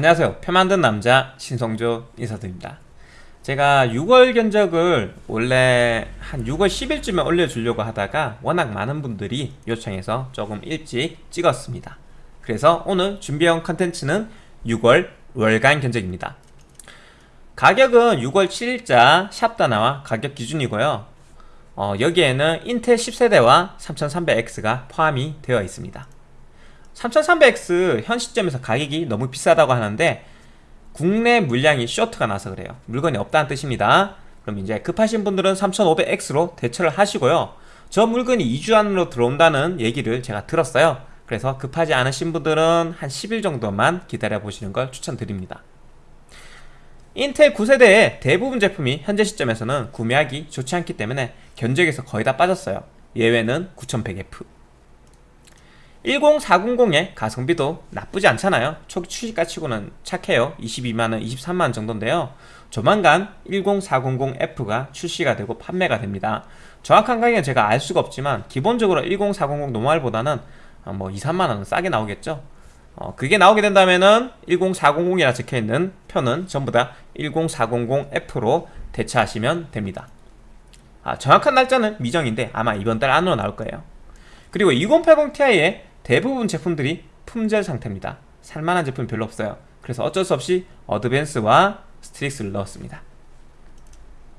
안녕하세요. 표 만든 남자 신성조 인사드립니다. 제가 6월 견적을 원래 한 6월 10일쯤에 올려주려고 하다가 워낙 많은 분들이 요청해서 조금 일찍 찍었습니다. 그래서 오늘 준비한 컨텐츠는 6월 월간 견적입니다. 가격은 6월 7일자 샵다나와 가격 기준이고요. 어, 여기에는 인텔 10세대와 3300X가 포함이 되어 있습니다 3300X 현 시점에서 가격이 너무 비싸다고 하는데 국내 물량이 쇼트가 나서 그래요. 물건이 없다는 뜻입니다. 그럼 이제 급하신 분들은 3500X로 대처를 하시고요. 저 물건이 2주 안으로 들어온다는 얘기를 제가 들었어요. 그래서 급하지 않으신 분들은 한 10일 정도만 기다려 보시는 걸 추천드립니다. 인텔 9세대의 대부분 제품이 현재 시점에서는 구매하기 좋지 않기 때문에 견적에서 거의 다 빠졌어요. 예외는 9100F 10400의 가성비도 나쁘지 않잖아요. 초기 출시가 치고는 착해요. 22만원, 23만원 정도인데요. 조만간 10400F가 출시가 되고 판매가 됩니다. 정확한 가격은 제가 알 수가 없지만 기본적으로 10400 노멀보다는 뭐 2, 3만원은 싸게 나오겠죠? 어, 그게 나오게 된다면은 10400이라 적혀있는 표는 전부 다 10400F로 대체하시면 됩니다. 아, 정확한 날짜는 미정인데 아마 이번 달 안으로 나올 거예요. 그리고 2080ti의 대부분 제품들이 품절 상태입니다. 살만한 제품 별로 없어요. 그래서 어쩔 수 없이 어드밴스와 스트릭스를 넣었습니다.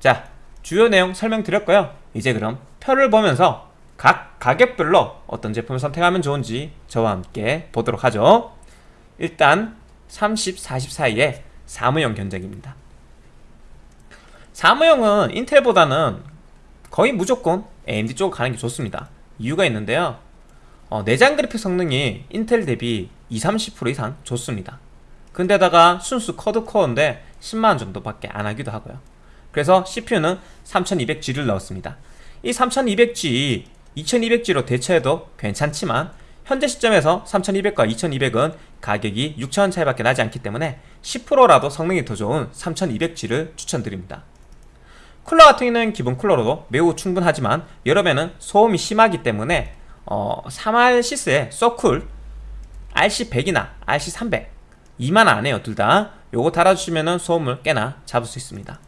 자 주요 내용 설명드렸고요. 이제 그럼 표를 보면서 각 가격별로 어떤 제품을 선택하면 좋은지 저와 함께 보도록 하죠. 일단 30, 40 사이에 사무용 견적입니다. 사무용은 인텔보다는 거의 무조건 AMD 쪽으로 가는 게 좋습니다. 이유가 있는데요 어, 내장 그래픽 성능이 인텔 대비 20, 30% 이상 좋습니다. 근데다가 순수 쿼드코어인데 10만원 정도밖에 안 하기도 하고요. 그래서 CPU는 3200G를 넣었습니다. 이 3200G 2200G로 대체해도 괜찮지만 현재 시점에서 3200과 2200은 가격이 6천원 차이밖에 나지 않기 때문에 10%라도 성능이 더 좋은 3200G를 추천드립니다. 쿨러 같은 경우는 기본 쿨러로도 매우 충분하지만 여름에는 소음이 심하기 때문에 어, 3R SYS의 Socool RC100이나 RC300 2만 안 해요 둘 다. 요거 달아주시면 소음을 꽤나 잡을 수 있습니다.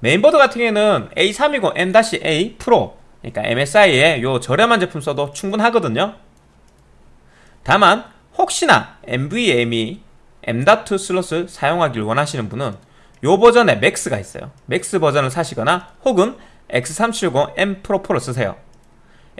메인보드 같은 경우에는 A320M-A PRO 그러니까 MSI의 요 저렴한 제품 써도 충분하거든요. 다만 혹시나 NVMe M.2 슬롯을 사용하길 원하시는 분은 요 버전의 MAX가 있어요. MAX 버전을 사시거나 혹은 X370M Pro 4 쓰세요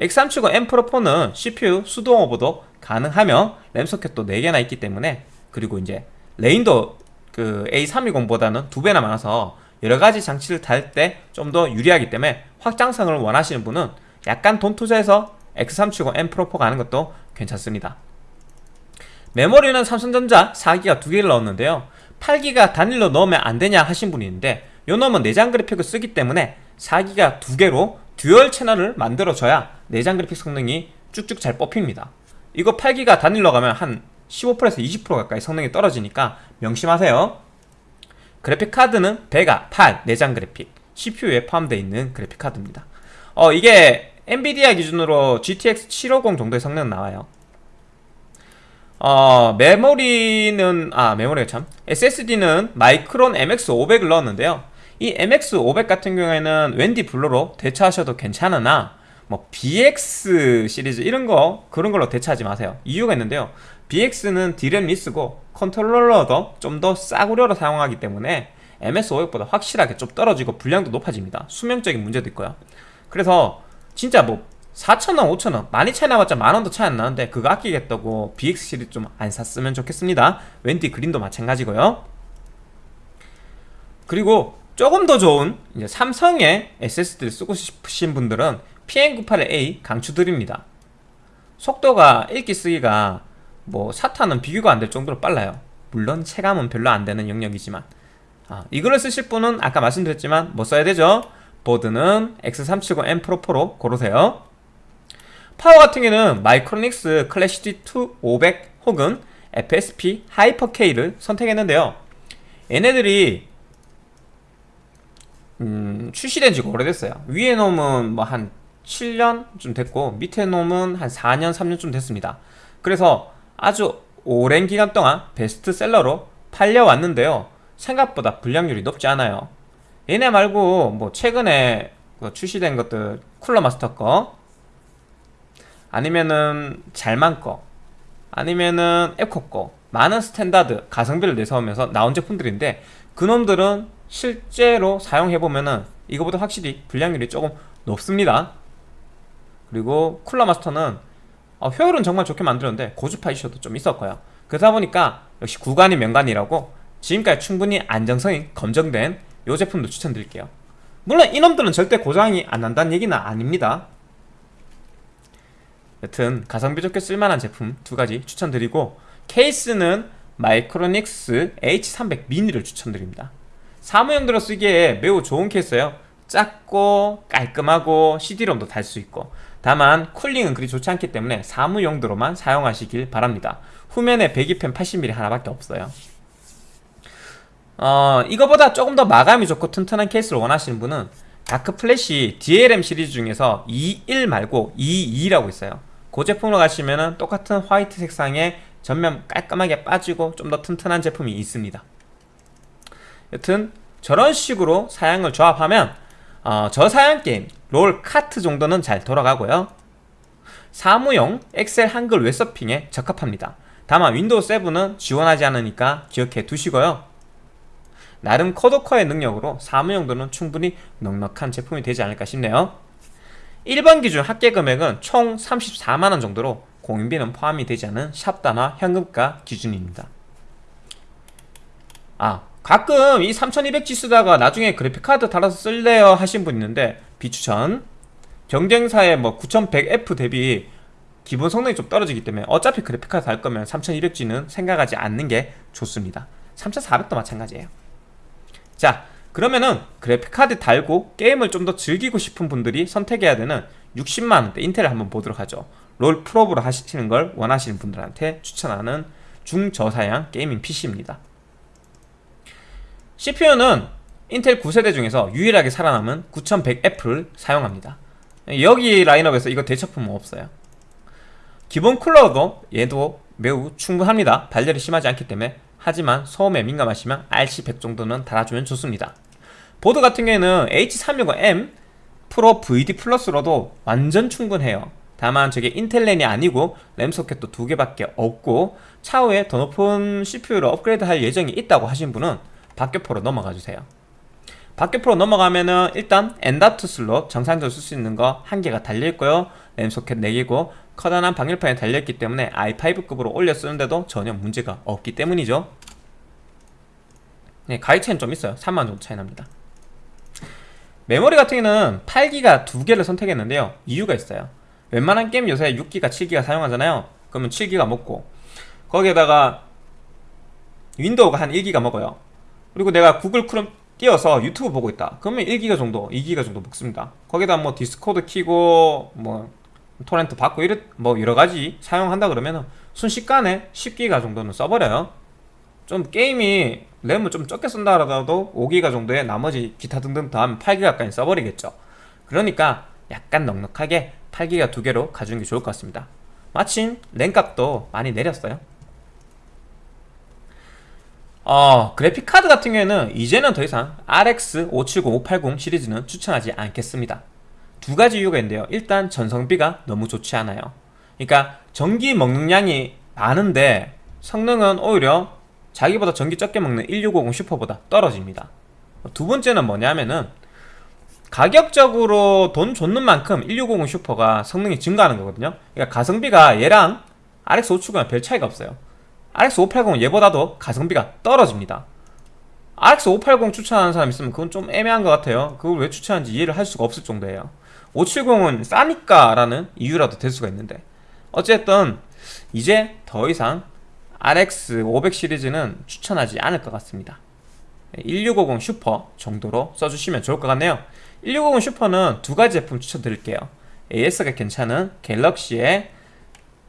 X370M Pro 4는 CPU 수동 오버도 가능하며 램 소켓도 4개나 있기 때문에 그리고 이제 lane도 그 A320보다는 2배나 많아서 여러가지 장치를 달 때 좀 더 유리하기 때문에 확장성을 원하시는 분은 약간 돈 투자해서 X370M Pro 4 가는 것도 괜찮습니다. 메모리는 삼성전자 4기가 2개를 넣었는데요. 8기가 단일로 넣으면 안되냐 하신 분이 있는데 요 놈은 내장 그래픽을 쓰기 때문에 4기가 2개로 듀얼 채널을 만들어줘야 내장 그래픽 성능이 쭉쭉 잘 뽑힙니다. 이거 8기가 단일로 가면 한 15%에서 20% 가까이 성능이 떨어지니까 명심하세요. 그래픽카드는 Vega 8 내장 그래픽 CPU에 포함되어 있는 그래픽카드입니다. 어 이게 엔비디아 기준으로 GTX 750 정도의 성능 나와요. 어 메모리는 아 메모리가 참 SSD는 Micron MX500을 넣었는데요 이 MX500 같은 경우에는 웬디 Blue로 대체하셔도 괜찮으나 뭐 BX 시리즈 이런 거 그런 걸로 대체하지 마세요. 이유가 있는데요. BX는 DRAM-less고 컨트롤러도 좀 더 싸구려로 사용하기 때문에 MS500보다 확실하게 좀 떨어지고 분량도 높아집니다. 수명적인 문제도 있고요. 그래서 진짜 뭐 4천원, 5천원 많이 차이 나봤자 만원도 차이 안 나는데 그거 아끼겠다고 BX 시리즈 좀 안 샀으면 좋겠습니다. 웬디 그린도 마찬가지고요. 그리고 조금 더 좋은 이제 삼성의 SSD를 쓰고 싶으신 분들은 PM98A 강추드립니다. 속도가 읽기 쓰기가 뭐 사타는 비교가 안 될 정도로 빨라요. 물론 체감은 별로 안 되는 영역이지만. 아, 이거를 쓰실 분은 아까 말씀드렸지만 뭐 써야 되죠? 보드는 X370M Pro Pro 고르세요. 파워 같은 경우는 Micronics Classic 2 500 혹은 FSP Hyper K를 선택했는데요. 얘네들이 음, 출시된 지가 오래됐어요. 위에 놈은 뭐 한 7년쯤 됐고 밑에 놈은 한 4년 3년쯤 됐습니다. 그래서 아주 오랜 기간 동안 베스트셀러로 팔려왔는데요. 생각보다 불량률이 높지 않아요. 얘네 말고 뭐 최근에 그 출시된 것들 Cooler Master 거 아니면은 잘만 거 아니면은 에코 거 많은 standard 가성비를 내세우면서 나온 제품들인데 그놈들은 실제로 사용해보면은 이거보다 확실히 불량률이 조금 높습니다. 그리고 쿨러 마스터는 어, 효율은 정말 좋게 만들었는데 고주파 이슈도 좀 있었고요. 그러다 보니까 역시 구간이 명간이라고 지금까지 충분히 안정성이 검증된 이 제품도 추천드릴게요. 물론 이놈들은 절대 고장이 안 난다는 얘기는 아닙니다. 여튼 가성비 좋게 쓸만한 제품 두 가지 추천드리고 케이스는 마이크로닉스 H300 미니를 추천드립니다 사무용도로 쓰기에 매우 좋은 케이스예요. 작고 깔끔하고 CD롬도 달 수 있고. 다만 cooling은 그리 좋지 않기 때문에 사무용도로만 사용하시길 바랍니다. 후면에 배기팬 80mm 하나밖에 없어요. 어, 이거보다 조금 더 마감이 좋고 튼튼한 케이스를 원하시는 분은 darkFlash DLM 시리즈 중에서 21 말고 22라고 있어요. 그 제품으로 가시면 똑같은 화이트 색상의 전면 깔끔하게 빠지고 좀 더 튼튼한 제품이 있습니다 여튼 저런 식으로 사양을 조합하면 어, 저 사양 게임 롤 카트 정도는 잘 돌아가고요. 사무용 엑셀 한글 웹서핑에 적합합니다. 다만 Windows 7은 지원하지 않으니까 기억해 두시고요. 나름 쿼드코어의 능력으로 사무용도는 충분히 넉넉한 제품이 되지 않을까 싶네요. 1번 기준 합계 금액은 총 34만원 정도로 공임비는 포함이 되지 않은 샵다나와 현금가 기준입니다. 아 가끔 이 3200G 쓰다가 나중에 그래픽카드 달아서 쓸래요 하신 분 있는데 비추천. 경쟁사의 뭐 9100F 대비 기본 성능이 좀 떨어지기 때문에 어차피 그래픽카드 달 거면 3200G는 생각하지 않는 게 좋습니다. 3400도 마찬가지예요. 자 그러면은 그래픽카드 달고 게임을 좀 더 즐기고 싶은 분들이 선택해야 되는 60만원대 인텔을 한번 보도록 하죠. 롤 프로브로 하시는 걸 원하시는 분들한테 추천하는 중저사양 gaming PC입니다 CPU는 Intel 9세대 중에서 유일하게 살아남은 9100F를 사용합니다. 여기 라인업에서 이거 대체품은 없어요. 기본 쿨러도 얘도 매우 충분합니다. 발열이 심하지 않기 때문에. 하지만 소음에 민감하시면 RC100 정도는 달아주면 좋습니다. 보드 같은 경우에는 H365M Pro VD Plus로도 완전 충분해요. 다만 저게 인텔 랜이 아니고 램 소켓도 두 개밖에 없고 차후에 더 높은 CPU를 업그레이드 할 예정이 있다고 하신 분은 박격포로 넘어가 주세요. 박격포로 넘어가면은 일단 M.2 슬롯 정상적으로 쓸 수 있는 거 한 개가 달려있고요. 램 소켓 4개고 커다란 방열판이 달려있기 때문에 i5급으로 올려 쓰는데도 전혀 문제가 없기 때문이죠. 네, 가격 차이는 좀 있어요. 3만원 정도 차이 납니다. 메모리 같은 경우는 8기가 두 개를 선택했는데요. 이유가 있어요. 웬만한 게임 요새 6기가 7기가 사용하잖아요. 그러면 7기가 먹고 거기에다가 Windows가 한 1기가 먹어요 그리고 내가 Google Chrome 띄어서 유튜브 보고 있다. 그러면 1기가 정도 2기가 정도 먹습니다. 거기다 뭐 Discord 키고 뭐 토렌트 받고 이렇 뭐 여러가지 사용한다 그러면 순식간에 10기가 정도는 써버려요. 좀 게임이 램을 좀 적게 쓴다 하더라도 5기가 정도에 나머지 기타 등등 더하면 8기가까지 써버리겠죠. 그러니까 약간 넉넉하게 8기가 두 개로 가져온 게 좋을 것 같습니다. 마침 램값도 많이 내렸어요 어, 그래픽카드 같은 경우에는 이제는 더 이상 RX 570, 580 시리즈는 추천하지 않겠습니다. 두 가지 이유가 있는데요. 일단 전성비가 너무 좋지 않아요. 그러니까 전기 먹는 양이 많은데 성능은 오히려 자기보다 전기 적게 먹는 1650 슈퍼보다 떨어집니다. 두 번째는 뭐냐면은 가격적으로 돈 줬는 만큼 1650 Super가 성능이 증가하는 거거든요. 그러니까 가성비가 얘랑 RX 570은 별 차이가 없어요 RX 580은 얘보다도 가성비가 떨어집니다. RX 580 추천하는 사람 있으면 그건 좀 애매한 것 같아요. 그걸 왜 추천하는지 이해를 할 수가 없을 정도예요. 570은 싸니까 라는 이유라도 될 수가 있는데. 어쨌든 이제 더 이상 RX 500 시리즈는 추천하지 않을 것 같습니다. 1650 슈퍼 정도로 써주시면 좋을 것 같네요. 1650 Super는 두 가지 제품 추천드릴게요. AS가 괜찮은 갤럭시의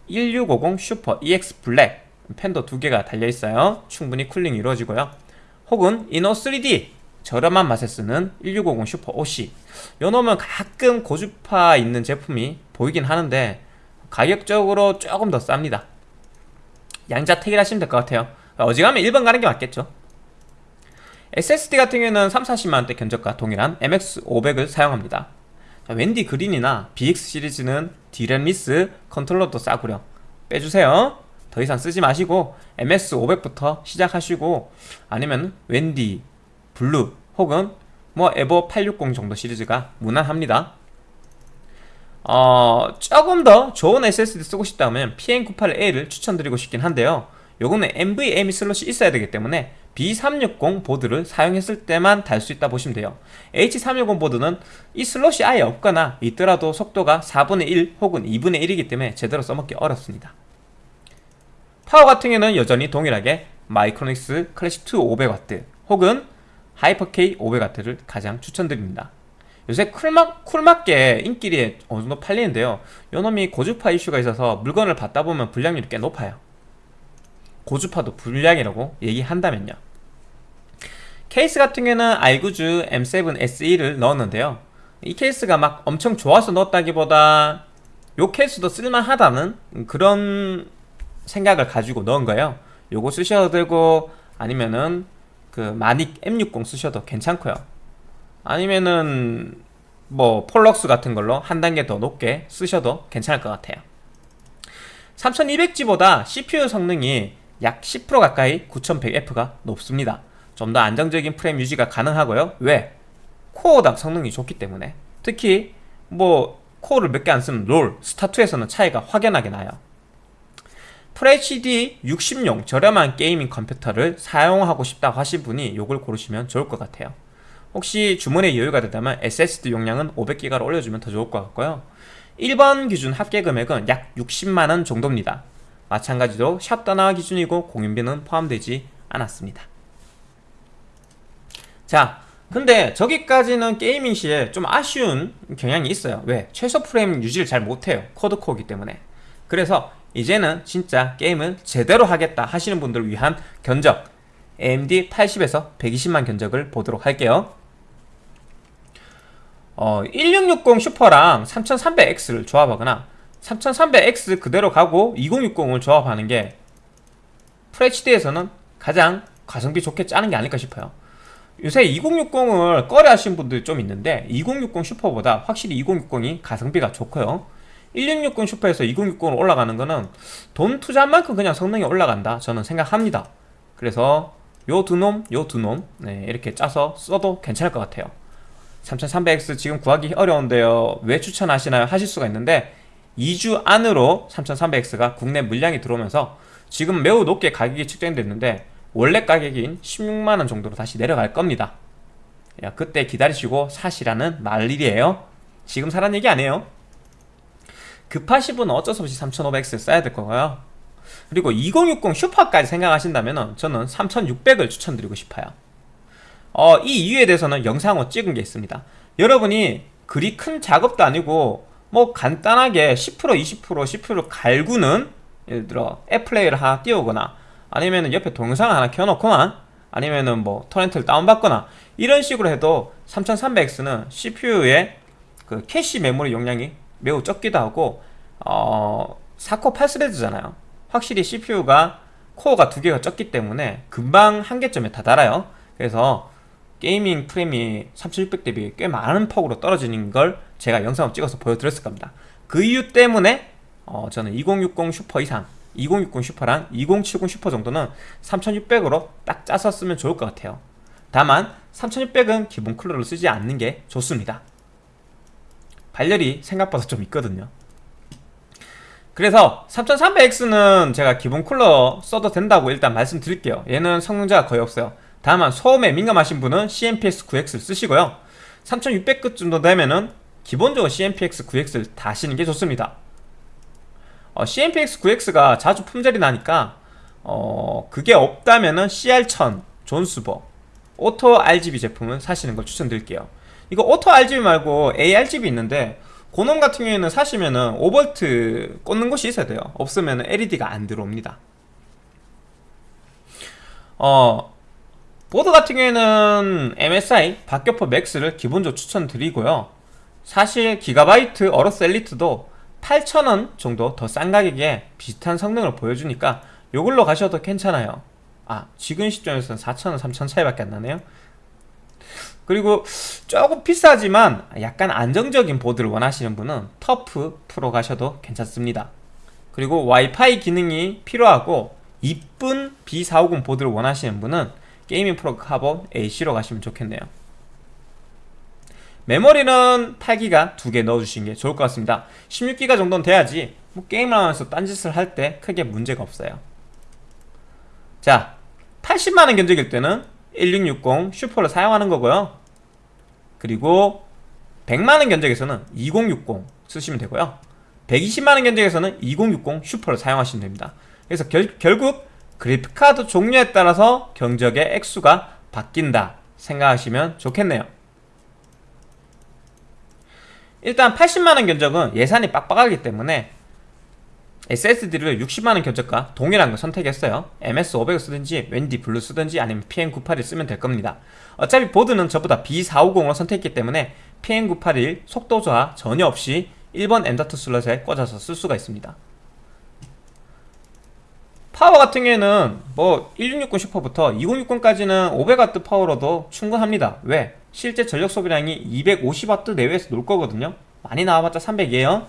1650 Super EX Black 팬도 두 개가 달려있어요. 충분히 cooling이 이루어지고요. 혹은 Inno3D 저렴한 맛에 쓰는 1650 Super OC 요 놈은 가끔 고주파 있는 제품이 보이긴 하는데 가격적으로 조금 더 쌉니다. 양자택일 하시면 될 것 같아요. 어지간하면 1번 가는 게 맞겠죠. SSD 같은 경우에는 3, 40만원대 견적과 동일한 MX500을 사용합니다. 자, 웬디 Green이나 BX 시리즈는 DRAM-less 컨트롤러도 싸구려. 빼주세요 더 이상 쓰지 마시고 MX500부터 시작하시고 아니면 웬디, Blue 혹은 뭐 EVO 860 정도 시리즈가 무난합니다. 어, 조금 더 좋은 SSD 쓰고 싶다면 PM98A를 추천드리고 싶긴 한데요. 요거는 NVMe 슬롯이 있어야 되기 때문에 B360 보드를 사용했을 때만 달 수 있다 보시면 돼요. H360 보드는 이 슬롯이 아예 없거나 있더라도 속도가 4분의 1 혹은 2분의 1이기 때문에 제대로 써먹기 어렵습니다 파워 같은 경우는 여전히 동일하게 마이크로닉스 클래식2 500W 혹은 하이퍼K 500W를 가장 추천드립니다. 요새 쿨막, 쿨맞게 인기리 어느 정도 팔리는데요. 요놈이 고주파 이슈가 있어서 물건을 받다 보면 불량률이 꽤 높아요. 고주파도 불량이라고 얘기한다면요. 케이스 같은 경우는 알구즈 M7 SE를 넣었는데요. 이 케이스가 막 엄청 좋아서 넣었다기보다 요 케이스도 쓸만하다는 그런 생각을 가지고 넣은 거예요. 요거 쓰셔도 되고 아니면은 그 마닉 M60 쓰셔도 괜찮고요. 아니면은 뭐 폴럭스 같은 걸로 한 단계 더 높게 쓰셔도 괜찮을 것 같아요. 3200G보다 CPU 성능이 약 10% 가까이 9100F가 높습니다. 좀 더 안정적인 프레임 유지가 가능하고요. 왜? 코어당 성능이 좋기 때문에. 특히 뭐 코어를 몇 개 안 쓰는 롤, 스타2에서는 차이가 확연하게 나요 FHD 60용 저렴한 게이밍 컴퓨터를 사용하고 싶다고 하신 분이 이걸 고르시면 좋을 것 같아요. 혹시 주문에 여유가 되다면 SSD 용량은 500기가로 올려주면 더 좋을 것 같고요. 1번 기준 합계 금액은 약 60만원 정도입니다. 마찬가지로 샵다나 기준이고 공인비는 포함되지 않았습니다. 자 근데 저기까지는 게이밍 시에 좀 아쉬운 경향이 있어요. 왜? 최소 프레임 유지를 잘 못해요. 코드코어기 때문에. 그래서 이제는 진짜 게임을 제대로 하겠다 하시는 분들을 위한 견적. AMD 80에서 120만 견적을 보도록 할게요. 어, 1660 슈퍼랑 3300X를 조합하거나 3300X 그대로 가고 2060을 조합하는 게 FHD에서는 가장 가성비 좋게 짜는 게 아닐까 싶어요. 요새 2060을 꺼려 하시는 분들이 좀 있는데 2060 슈퍼보다 확실히 2060이 가성비가 좋고요 1660 슈퍼에서 2060으로 올라가는 거는 돈 투자한 만큼 그냥 성능이 올라간다 저는 생각합니다. 그래서 요 두 놈, 요 두 놈 네, 이렇게 짜서 써도 괜찮을 것 같아요. 3300X 지금 구하기 어려운데요. 왜 추천하시나요? 하실 수가 있는데 2주 안으로 3300X가 국내 물량이 들어오면서 지금 매우 높게 가격이 측정됐는데 원래 가격인 16만원 정도로 다시 내려갈 겁니다. 야, 그때 기다리시고 사시라는 말일이에요. 지금 사란 얘기 아니에요 급하신 분은 어쩔 수 없이 3500X 써야 될 거고요. 그리고 2060 슈퍼까지 생각하신다면 저는 3600을 추천드리고 싶어요. 어, 이 이유에 대해서는 영상을 찍은 게 있습니다. 여러분이 그리 큰 작업도 아니고 뭐 간단하게 10% 20% 10% 갈구는 예를 들어 애플레이를 하나 띄우거나 아니면 옆에 동영상 하나 켜놓거나 아니면은 뭐 토렌트를 다운받거나 이런 식으로 해도 3300X는 CPU의 그 캐시 메모리 용량이 매우 적기도 하고 어 4코 8스레드잖아요. 확실히 CPU가 코어가 두 개가 적기 때문에 금방 한계점에 다다라요. 그래서 게이밍 프레임이 3600 대비 꽤 많은 폭으로 떨어지는 걸 제가 영상을 찍어서 보여드렸을 겁니다. 그 이유 때문에 어 저는 2060 슈퍼 이상 2060 슈퍼랑 2070 슈퍼 정도는 3600으로 딱 짜서 쓰면 좋을 것 같아요. 다만 3600은 기본 쿨러를 쓰지 않는 게 좋습니다 발열이 생각보다 좀 있거든요. 그래서 3300X는 제가 기본 쿨러 써도 된다고 일단 말씀드릴게요. 얘는 성능자가 거의 없어요. 다만 소음에 민감하신 분은 CMPX9X를 쓰시고요. 3600급 정도 되면은 기본적으로 CMPX9X를 다시는 게 좋습니다. 어, CMPX9X가 자주 품절이 나니까 어, 그게 없다면은 CR1000, 존스버, 오토 RGB 제품을 사시는 걸 추천드릴게요 이거 오토 RGB 말고 ARGB 있는데 그놈 같은 경우에는 사시면은 5V 꽂는 곳이 있어야 돼요. 없으면 LED가 안 들어옵니다. 어 보드 같은 경우에는 MSI 박격포 맥스를 기본적으로 추천드리고요. 사실 기가바이트 어로스 엘리트도 8,000원 정도 더 싼 가격에 비슷한 성능을 보여주니까 요걸로 가셔도 괜찮아요. 아 지금 시점에서는 4천원 3천 차이밖에 안 나네요 그리고 조금 비싸지만 약간 안정적인 보드를 원하시는 분은 터프 프로 가셔도 괜찮습니다. 그리고 와이파이 기능이 필요하고 이쁜 B450 보드를 원하시는 분은 게이밍 프로 카본 AC로 가시면 좋겠네요. 메모리는 8기가 두 개 넣어주시는 게 좋을 것 같습니다. 16기가 정도는 돼야지 뭐 게임을 하면서 딴짓을 할 때 크게 문제가 없어요. 자 80만원 견적일 때는 1660 슈퍼를 사용하는 거고요 그리고 100만원 견적에서는 2060 쓰시면 되고요. 120만원 견적에서는 2060 슈퍼를 사용하시면 됩니다. 그래서 결, 결국 그래픽카드 종류에 따라서 경적의 액수가 바뀐다 생각하시면 좋겠네요. 일단 80만원 견적은 예산이 빡빡하기 때문에 SSD를 60만원 견적과 동일한 걸 선택했어요. MS500을 쓰든지 웬디 블루 쓰든지 아니면 PM981 쓰면 될 겁니다. 어차피 보드는 저보다 B450으로 선택했기 때문에 PM981 속도 저하 전혀 없이 1번 M.2 슬롯에 꽂아서 쓸 수가 있습니다. 파워 같은 경우에는 뭐 1660 슈퍼부터 2060까지는 500W 파워로도 충분합니다. 왜? 실제 전력 소비량이 250W 내외에서 놀 거거든요. 많이 나와봤자 300이에요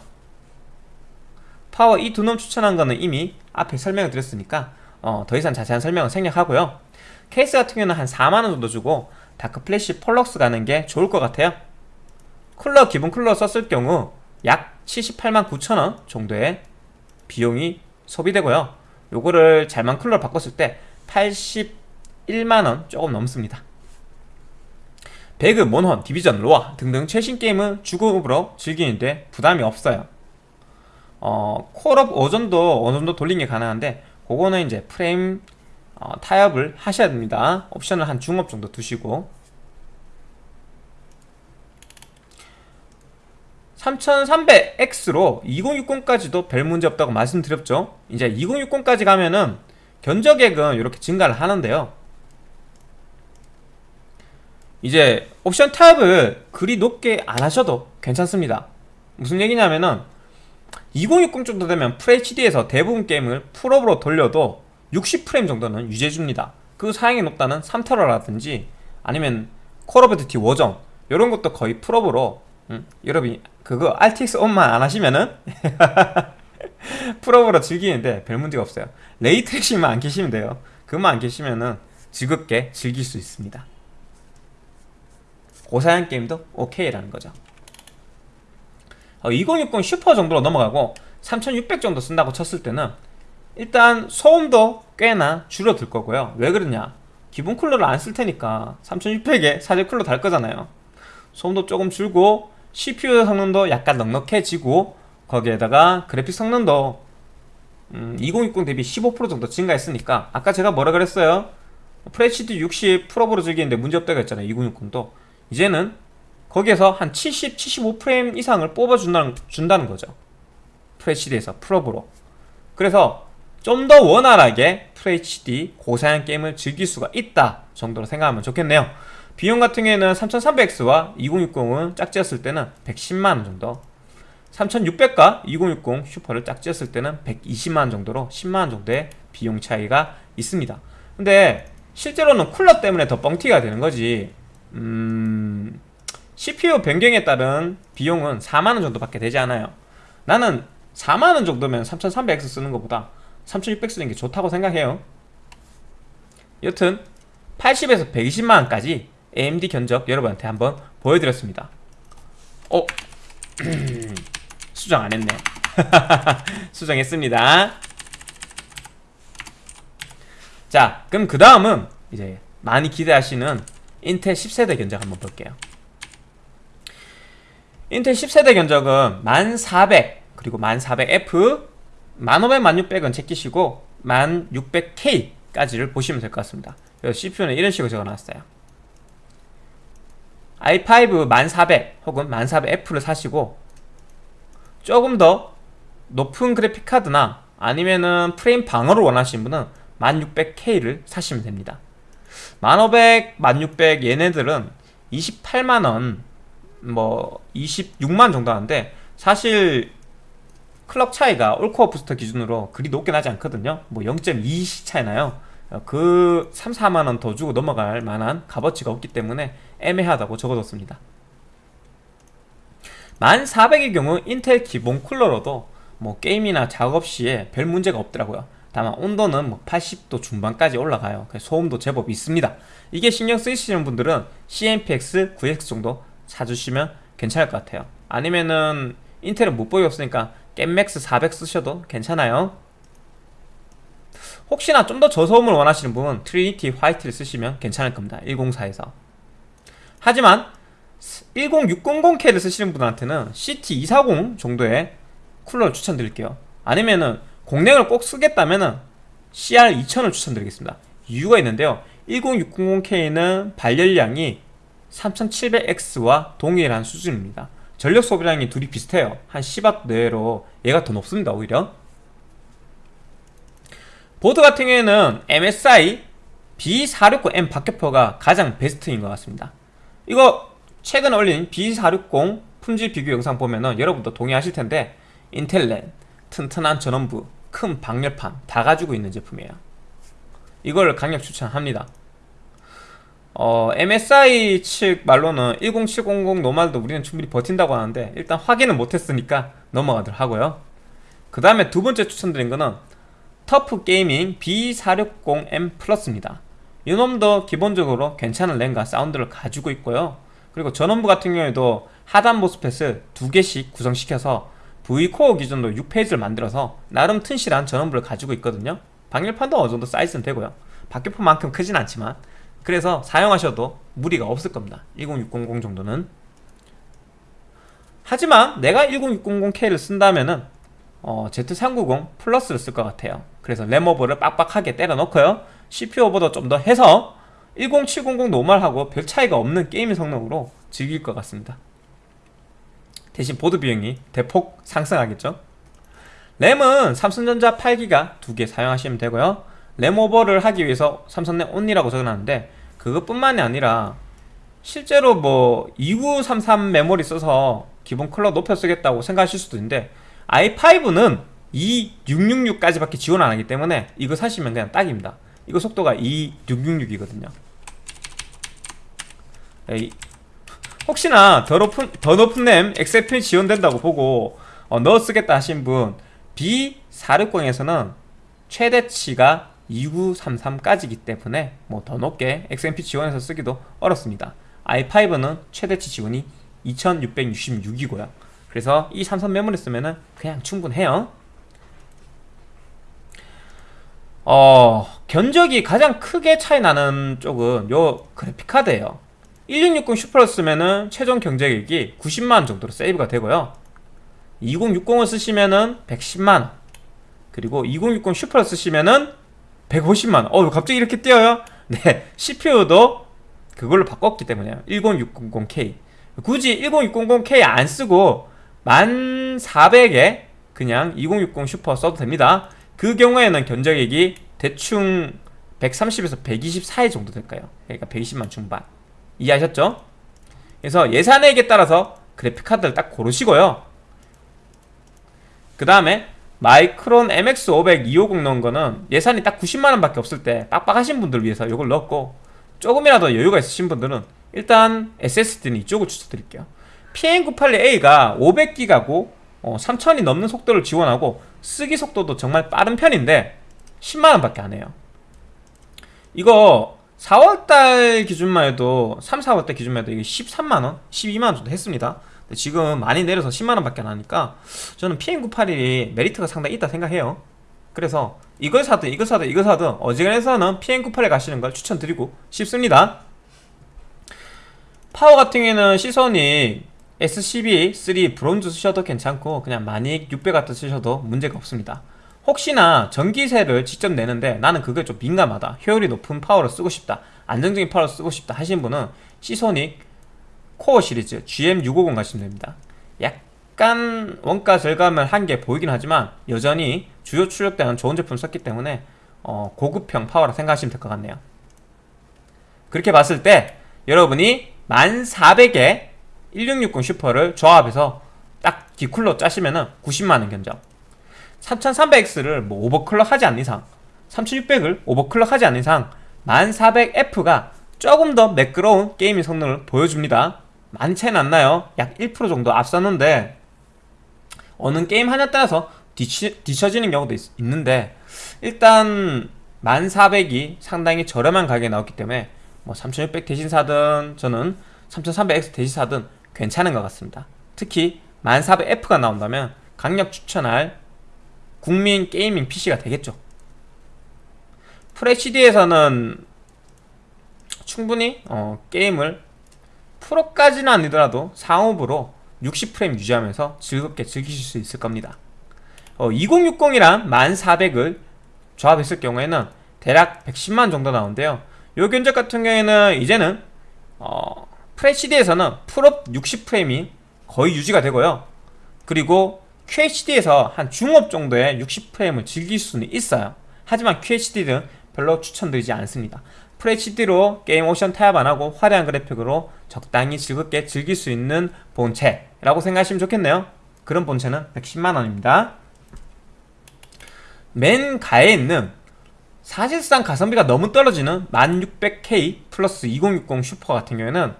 파워 이 두 놈 추천한 거는 이미 앞에 설명을 드렸으니까 어, 더 이상 자세한 설명은 생략하고요. 케이스 같은 경우는 한 4만원 정도 주고 다크 플래시 폴럭스 가는 게 좋을 것 같아요. 쿨러 기본 쿨러 썼을 경우 약 78만 9천원 정도의 비용이 소비되고요. 요거를 잘만 쿨러를 바꿨을 때 81만원 조금 넘습니다. 배그, 몬헌, 디비전, 로아 등등 최신 게임은 주급으로 즐기는데 부담이 없어요 어, 콜업 오전도 어느 정도 돌리는 게 가능한데 그거는 이제 프레임 어, 타협을 하셔야 됩니다. 옵션을 한 중업 정도 두시고. 3300X로 2060까지도 별 문제 없다고 말씀드렸죠. 이제 2060까지 가면은 견적액은 이렇게 증가를 하는데요. 이제 옵션 타입을 그리 높게 안 하셔도 괜찮습니다. 무슨 얘기냐면은 2060 정도 되면 FHD에서 대부분 게임을 풀업으로 돌려도 60프레임 정도는 유지해줍니다. 그 사양이 높다는 3테라라든지 아니면 콜 오브 듀티 워정 이런 것도 거의 풀업으로 음, 여러분이 그거 RTX 온만 안 하시면은 풀업으로 즐기는데 별 문제가 없어요. 레이트레이싱만 안 계시면 돼요. 그것만 안 계시면은 즐겁게 즐길 수 있습니다. 고사양 게임도 오케이라는 거죠. 어, 2060 슈퍼 정도로 넘어가고 3600 정도 쓴다고 쳤을 때는 일단 소음도 꽤나 줄어들 거고요. 왜 그러냐? 기본 쿨러를 안 쓸 테니까 3600에 사제 쿨러 달 거잖아요. 소음도 조금 줄고 CPU 성능도 약간 넉넉해지고 거기에다가 그래픽 성능도 음, 2060 대비 15% 정도 증가했으니까 아까 제가 뭐라 그랬어요? FHD 60 풀업으로 즐기는데 문제없다고 했잖아요 2060도. 이제는 거기에서 한 70, 75프레임 이상을 뽑아준다는 준다는 거죠. FHD에서 풀업으로. 그래서 좀 더 원활하게 FHD 고사양 게임을 즐길 수가 있다 정도로 생각하면 좋겠네요. 비용 같은 경우에는 3300X와 2060은 짝지었을 때는 110만원 정도. 3600과 2060 슈퍼를 짝지었을 때는 120만원 정도로 10만원 정도의 비용 차이가 있습니다. 근데 실제로는 쿨러 때문에 더 뻥튀기가 되는 거지. 음... CPU 변경에 따른 비용은 4만원 정도 밖에 되지 않아요. 나는 4만원 정도면 3300X 쓰는 것보다 3600 쓰는 게 좋다고 생각해요. 여튼 80에서 120만원까지 AMD 견적 여러분한테 한번 보여드렸습니다. 어? 수정 안했네. 수정했습니다. 자 그럼 그 다음은 이제 많이 기대하시는 인텔 10세대 견적 한번 볼게요 인텔 10세대 견적은 1400 그리고 1400F 1500, 1600은 제끼시고 1600K까지를 보시면 될 것 같습니다. CPU는 이런 식으로 적어놨어요. i5 1400 혹은 1400F를 사시고 조금 더 높은 그래픽 카드나 아니면은 프레임 방어를 원하시는 분은 1600K를 사시면 됩니다. 1500, 1600 얘네들은 28만원 뭐 26만 정도 하는데 사실 클럭 차이가 올코어 부스터 기준으로 그리 높게 나지 않거든요. 뭐 0.2시 차이 나요? 어, 그 3, 4만원 더 주고 넘어갈 만한 값어치가 없기 때문에 애매하다고 적어뒀습니다. 1400의 경우 인텔 기본 쿨러로도 뭐 게임이나 작업 시에 별 문제가 없더라고요. 다만 온도는 뭐 80도 중반까지 올라가요. 소음도 제법 있습니다. 이게 신경 쓰이시는 분들은 CMPX 9X 정도 사주시면 괜찮을 것 같아요. 아니면은 인텔은 못 보였으니까 겜맥스 400 쓰셔도 괜찮아요. 혹시나 좀 더 저소음을 원하시는 분은 트리니티 화이트를 쓰시면 괜찮을 겁니다. 104에서. 하지만 10600K를 쓰시는 분한테는 CT240 정도의 쿨러를 추천드릴게요. 아니면은 공랭을 꼭 쓰겠다면은 CR2000을 추천드리겠습니다. 이유가 있는데요. 10600K는 발열량이 3700X와 동일한 수준입니다. 전력 소비량이 둘이 비슷해요. 한 10W 내로 얘가 더 높습니다 오히려. 보드 같은 경우에는 MSI B460M 박격포가 가장 베스트인 것 같습니다. 이거 최근에 올린 B460 품질 비교 영상 보면은 여러분도 동의하실 텐데 인텔렌 튼튼한 전원부 큰 방열판 다 가지고 있는 제품이에요. 이걸 강력 추천합니다 어, MSI 측 말로는 10700 노말도 우리는 충분히 버틴다고 하는데 일단 확인은 못했으니까 넘어가도록 하고요. 그 다음에 두 번째 추천드린 거는 터프 게이밍 B460M 플러스입니다. 이놈도 기본적으로 괜찮은 램과 사운드를 가지고 있고요. 그리고 전원부 같은 경우에도 하단 모스펫을 두 개씩 구성시켜서 V코어 기준으로 6페이지를 만들어서 나름 튼실한 전원부를 가지고 있거든요. 방열판도 어느 정도 사이즈는 되고요. 박격포만큼 크진 않지만 그래서 사용하셔도 무리가 없을 겁니다. 10600 정도는. 하지만 내가 10600K를 쓴다면은 어, Z390 플러스를 쓸 것 같아요. 그래서 램오버를 빡빡하게 때려 넣고요. CPU 오버도 좀 더 해서 10700 노멀하고 별 차이가 없는 게임 성능으로 즐길 것 같습니다. 대신 보드 비용이 대폭 상승하겠죠? 램은 삼성전자 8기가 두 개 사용하시면 되고요. 램 오버를 하기 위해서 삼성램 only라고 적어놨는데 그것뿐만이 아니라 실제로 뭐 2933 메모리 써서 기본 컬러 높여 쓰겠다고 생각하실 수도 있는데 i5는 2666까지밖에 지원 안 하기 때문에 이거 사시면 그냥 딱입니다. 이거 속도가 2666이거든요. 혹시나 더 높은, 더 높은 램 XFP 지원된다고 보고 어, 넣어 쓰겠다 하신 분 B460에서는 최대치가 2933까지기 때문에 뭐 더 높게 XMP 지원해서 쓰기도 어렵습니다. i5는 최대치 지원이 2666이고요. 그래서 이 삼성 메모리 쓰면은 그냥 충분해요. 어 견적이 가장 크게 차이 나는 쪽은 요 그래픽카드예요. 1660 슈퍼를 쓰면은 최종 경제액이 90만원 정도로 세이브가 되고요. 2060을 쓰시면은 110만원. 그리고 2060 슈퍼를 쓰시면은 150만원 어 갑자기 이렇게 뛰어요? 네 CPU도 그걸로 바꿨기 때문에요 10600K 굳이 10600K 안 쓰고 1400에 그냥 2060 슈퍼 써도 됩니다 그 경우에는 견적액이 대충 130에서 124회 정도 될까요? 그러니까 120만 중반 이해하셨죠? 그래서 예산액에 따라서 그래픽카드를 딱 고르시고요 그 다음에 마이크론 MX500 250 넣은 거는 예산이 딱 90만원 밖에 없을 때 빡빡하신 분들 위해서 이걸 넣었고 조금이라도 여유가 있으신 분들은 일단 SSD는 이쪽을 추천드릴게요 PM981A가 500기가고 어, 3000이 넘는 속도를 지원하고 쓰기 속도도 정말 빠른 편인데 10만원 밖에 안 해요 이거 4월달 기준만 해도 3, 4월달 기준만 해도 이게 13만원? 12만원 정도 했습니다 지금 많이 내려서 10만원 밖에 안 하니까 저는 PM981이 메리트가 상당히 있다 생각해요. 그래서 이걸 사든 이걸 사든 이걸 사든 어지간해서는 PM981 가시는 걸 추천드리고 싶습니다. 파워 같은 경우에는 시소닉 S12III 브론즈 쓰셔도 괜찮고 그냥 마닉 600 같은 쓰셔도 문제가 없습니다. 혹시나 전기세를 직접 내는데 나는 그게 좀 민감하다. 효율이 높은 파워를 쓰고 싶다. 안정적인 파워를 쓰고 싶다 하신 분은 시소닉 코어 시리즈 GM650 가시면 됩니다. 약간 원가 절감을 한 게 보이긴 하지만 여전히 주요 출력대는 좋은 제품 썼기 때문에 어, 고급형 파워라 생각하시면 될 것 같네요. 그렇게 봤을 때 여러분이 1400에 1660 슈퍼를 조합해서 딱 디쿨러 짜시면 은 90만원 견적. 3300X를 뭐 overclock 하지 않는 이상 3600을 overclock 하지 않는 이상 1400F가 조금 더 매끄러운 게이밍 성능을 보여줍니다 많이 차이는 안 나요 약 1% 정도 앞섰는데 어느 게임 하냐에 따라서 뒤치, 뒤처지는 경우도 있, 있는데 일단 1400이 상당히 저렴한 가격에 나왔기 때문에 뭐 3600 대신 사든 저는 3300X 대신 사든 괜찮은 것 같습니다. 특히 1400F가 나온다면 강력 추천할 국민 gaming PC가 되겠죠. FHD에서는 충분히 어, 게임을 프로까지는 아니더라도 상옵으로 60프레임 유지하면서 즐겁게 즐기실 수 있을 겁니다. 어, 2060이랑 1400을 조합했을 경우에는 대략 110만 정도 나오는데요. 요 견적 같은 경우에는 이제는 어, FHD에서는 풀옵 60프레임이 거의 유지가 되고요. 그리고 QHD에서 한 중옵 정도의 60프레임을 즐길 수는 있어요. 하지만 QHD는 별로 추천드리지 않습니다 FHD로 게임 옵션 타협 안하고 화려한 그래픽으로 적당히 즐겁게 즐길 수 있는 본체라고 생각하시면 좋겠네요. 그런 본체는 110만원입니다. 맨 가에 있는 사실상 가성비가 너무 떨어지는 1600K 플러스 2060 슈퍼 같은 경우에는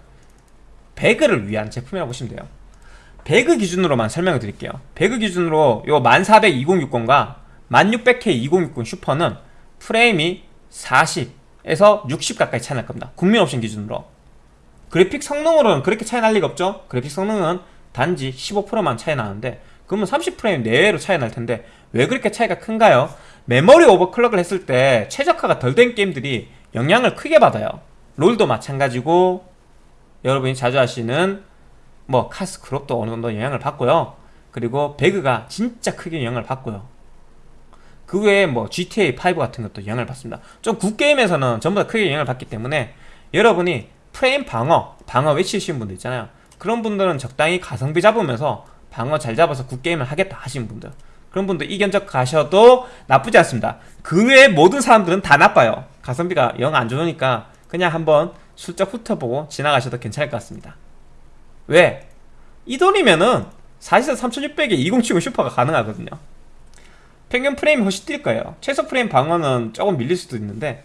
배그를 위한 제품이라고 보시면 돼요. 배그 기준으로만 설명을 드릴게요. 배그 기준으로 요 1400 2060과 1600K 2060 슈퍼는 프레임이 40 에서 60 가까이 차이 날 겁니다. 국민 옵션 기준으로. 그래픽 성능으로는 그렇게 차이 날 리가 없죠. 그래픽 성능은 단지 15%만 차이 나는데 그러면 30프레임 내외로 차이 날 텐데 왜 그렇게 차이가 큰가요? 메모리 오버클럭을 했을 때 최적화가 덜 된 게임들이 영향을 크게 받아요. 롤도 마찬가지고 여러분이 자주 하시는 뭐 카스 크롭도 어느 정도 영향을 받고요. 그리고 배그가 진짜 크게 영향을 받고요 그 외에 뭐 GTA5 같은 것도 영향을 받습니다. 좀 굿게임에서는 전부 다 크게 영향을 받기 때문에 여러분이 프레임 방어 방어 외치시는 분들 있잖아요. 그런 분들은 적당히 가성비 잡으면서 방어 잘 잡아서 굿게임을 하겠다 하시는 분들. 그런 분들 이견적 가셔도 나쁘지 않습니다. 그 외에 모든 사람들은 다 나빠요. 가성비가 영 안 좋으니까 그냥 한번 슬쩍 훑어보고 지나가셔도 괜찮을 것 같습니다. 왜? 이 돈이면은 사실상 3600에 2070 슈퍼가 가능하거든요 평균 프레임이 훨씬 뛸 거예요. 최소 프레임 방어는 조금 밀릴 수도 있는데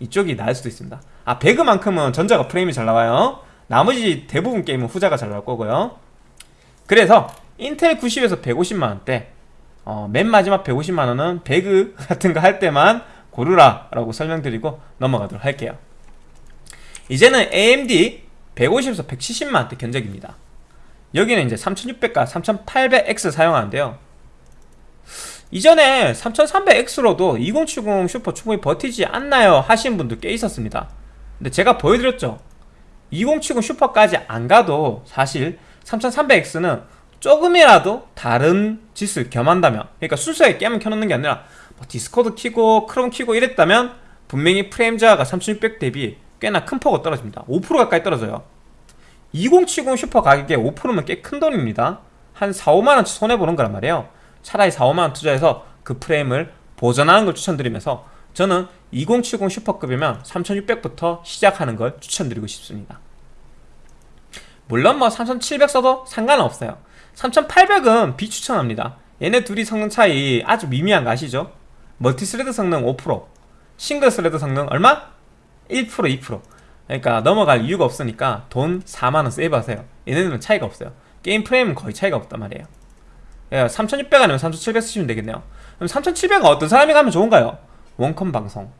이쪽이 나을 수도 있습니다. 아 배그만큼은 전자가 프레임이 잘 나와요. 나머지 대부분 게임은 후자가 잘 나올 거고요. 그래서 인텔 90에서 150만원대 어, 맨 마지막 150만원은 배그 같은 거 할 때만 고르라 라고 설명드리고 넘어가도록 할게요. 이제는 AMD 150에서 170만원대 견적입니다. 여기는 이제 3600과 3800X 사용하는데요 이전에 3300X로도 2070 슈퍼 충분히 버티지 않나요? 하신 분들 꽤 있었습니다. 근데 제가 보여드렸죠. 2070 슈퍼까지 안 가도 사실 3300X는 조금이라도 다른 짓을 겸한다면 그러니까 순수하게 게임을 켜놓는 게 아니라 뭐 디스코드 키고 크롬 키고 이랬다면 분명히 프레임 저하가 3600 대비 꽤나 큰 폭으로 떨어집니다. 5% 가까이 떨어져요. 2070 슈퍼 가격에 5%면 꽤 큰 돈입니다. 한 4, 5만원치 손해보는 거란 말이에요 차라리 4, 5만원 투자해서 그 프레임을 보전하는 걸 추천드리면서 저는 2070 슈퍼급이면 3600부터 시작하는 걸 추천드리고 싶습니다. 물론 뭐 3700 써도 상관은 없어요. 3800은 비추천합니다. 얘네 둘이 성능 차이 아주 미미한 거 아시죠? multi-thread 성능 5% single thread 성능 얼마? 1% 2% 그러니까 넘어갈 이유가 없으니까 돈 4만원 save하세요. 얘네들은 차이가 없어요. 게임 프레임은 거의 차이가 없단 말이에요 3600 예, 아니면 3700 쓰시면 되겠네요. 그럼 3700은 어떤 사람이 가면 좋은가요? 원컴 방송.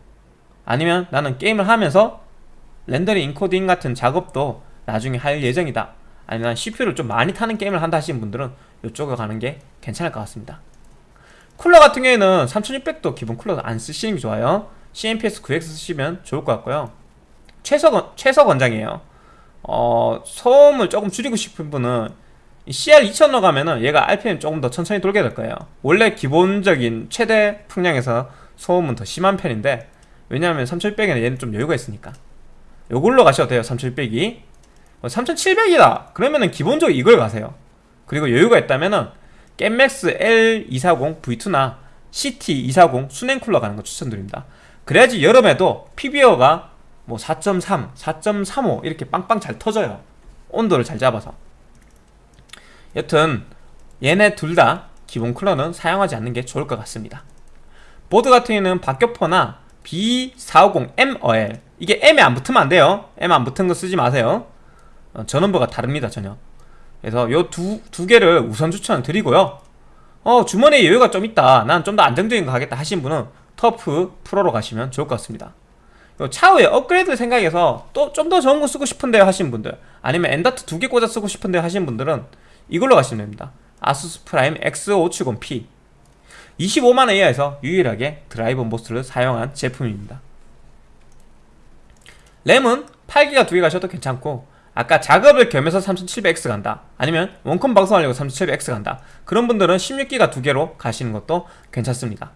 아니면 나는 게임을 하면서 렌더링 인코딩 같은 작업도 나중에 할 예정이다. 아니면 CPU를 좀 많이 타는 게임을 한다 하시는 분들은 이쪽으로 가는 게 괜찮을 것 같습니다. 쿨러 같은 경우에는 3600도 기본 쿨러 안 쓰시는 게 좋아요. CMPS 9X 쓰시면 좋을 것 같고요. 최소, 최소 권장이에요. 어, 소음을 조금 줄이고 싶은 분은 CR2000로 가면은 얘가 RPM 조금 더 천천히 돌게 될 거예요. 원래 기본적인 최대 풍량에서 소음은 더 심한 편인데 왜냐하면 3600에는 얘는 좀 여유가 있으니까. 요걸로 가셔도 돼요 3600이. 3700이다! 어, 그러면은 기본적으로 이걸 가세요. 그리고 여유가 있다면은 겜맥스 L240 V2나 CT240 수냉쿨러 가는 거 추천드립니다. 그래야지 여름에도 PBO가 뭐 4.3, 4.35 이렇게 빵빵 잘 터져요. 온도를 잘 잡아서 여튼 얘네 둘 다 기본 쿨러는 사용하지 않는 게 좋을 것 같습니다. 보드 같은 경우는 박격포나 B450MOL 이게 M에 안 붙으면 안 돼요. M 안 붙은 거 쓰지 마세요. 어, 전원부가 다릅니다 전혀. 그래서 요 두 두 개를 우선 추천 드리고요. 어 주머니에 여유가 좀 있다. 난 좀 더 안정적인 거 하겠다 하신 분은 터프 프로로 가시면 좋을 것 같습니다. 요 차후에 업그레이드 생각해서 또 좀 더 좋은 거 쓰고 싶은데요 하신 분들 아니면 M.2 두 개 꽂아 쓰고 싶은데요 하신 분들은 이걸로 가시면 됩니다. 아수스 프라임 X570P 25만원 이하에서 유일하게 driver MOS를 사용한 제품입니다. 램은 8기가 두개 가셔도 괜찮고 아까 작업을 겸해서 3700X 간다. 아니면 원컴 방송하려고 3700X 간다. 그런 분들은 16기가 두 개로 가시는 것도 괜찮습니다.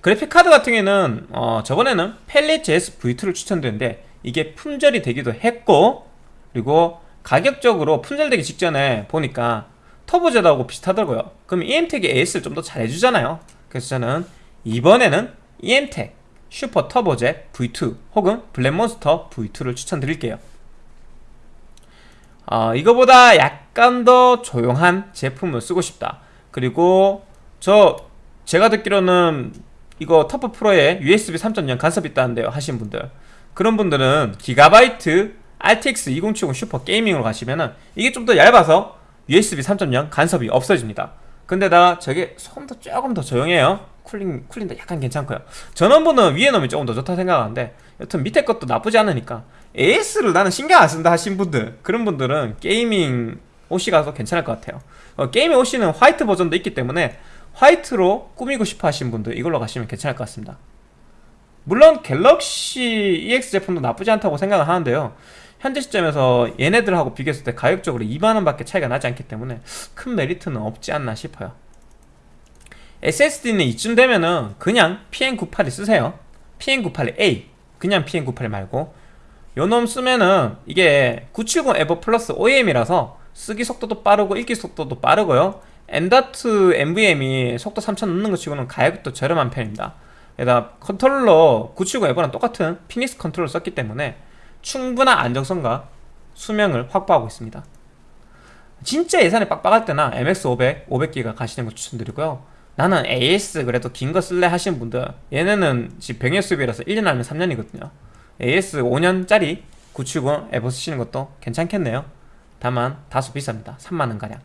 그래픽카드 같은 경우에는 어, 저번에는 펠릿 JS V2를 추천드렸는데 이게 품절이 되기도 했고 그리고 가격적으로 품절되기 직전에 보니까 터보제드하고 비슷하더라고요. 그럼 EM텍이 AS를 좀 더 잘해주잖아요. 그래서 저는 이번에는 EM텍 슈퍼 터보제 V2 혹은 블랙몬스터 V2를 추천드릴게요. 어, 이거보다 약간 더 조용한 제품을 쓰고 싶다. 그리고 저 제가 듣기로는 이거 터프 프로에 USB 3.0 간섭 있다는데요 하신 분들. 그런 분들은 기가바이트 RTX 2070 슈퍼 gaming으로 가시면은 이게 좀 더 얇아서 USB 3.0 간섭이 없어집니다. 근데다 저게 소음도 조금 더 조용해요. cooling, cooling도 약간 괜찮고요. 전원부는 위에 놓으면 조금 더 좋다 생각하는데 여튼 밑에 것도 나쁘지 않으니까 AS를 나는 신경 안 쓴다 하신 분들 그런 분들은 gaming OC 가서 괜찮을 것 같아요. 어, gaming OC는 화이트 버전도 있기 때문에 화이트로 꾸미고 싶어 하신 분들 이걸로 가시면 괜찮을 것 같습니다. 물론 갤럭시 EX 제품도 나쁘지 않다고 생각을 하는데요 현재 시점에서 얘네들하고 비교했을 때 가격적으로 2만원 밖에 차이가 나지 않기 때문에 큰 메리트는 없지 않나 싶어요. SSD는 이쯤 되면은 그냥 PM981을 쓰세요. PM981A 그냥 PM981 말고. 요놈 쓰면은 이게 970 에보 플러스 OEM이라서 쓰기 속도도 빠르고 읽기 속도도 빠르고요. M.2 NVMe 속도 3000 넘는 것 치고는 가격도 저렴한 편입니다. 게다가 컨트롤러 970 EVO랑 똑같은 피닉스 컨트롤러 썼기 때문에 충분한 안정성과 수명을 확보하고 있습니다. 진짜 예산이 빡빡할 때나 MX500, 500기가 가시는 거 추천드리고요. 나는 AS 그래도 긴 거 쓸래 하시는 분들 얘네는 지금 병행 수입이라서 1년 아니면 3년이거든요. AS 5년짜리 970 EVO 쓰시는 것도 괜찮겠네요. 다만 다소 비쌉니다. 3만원가량.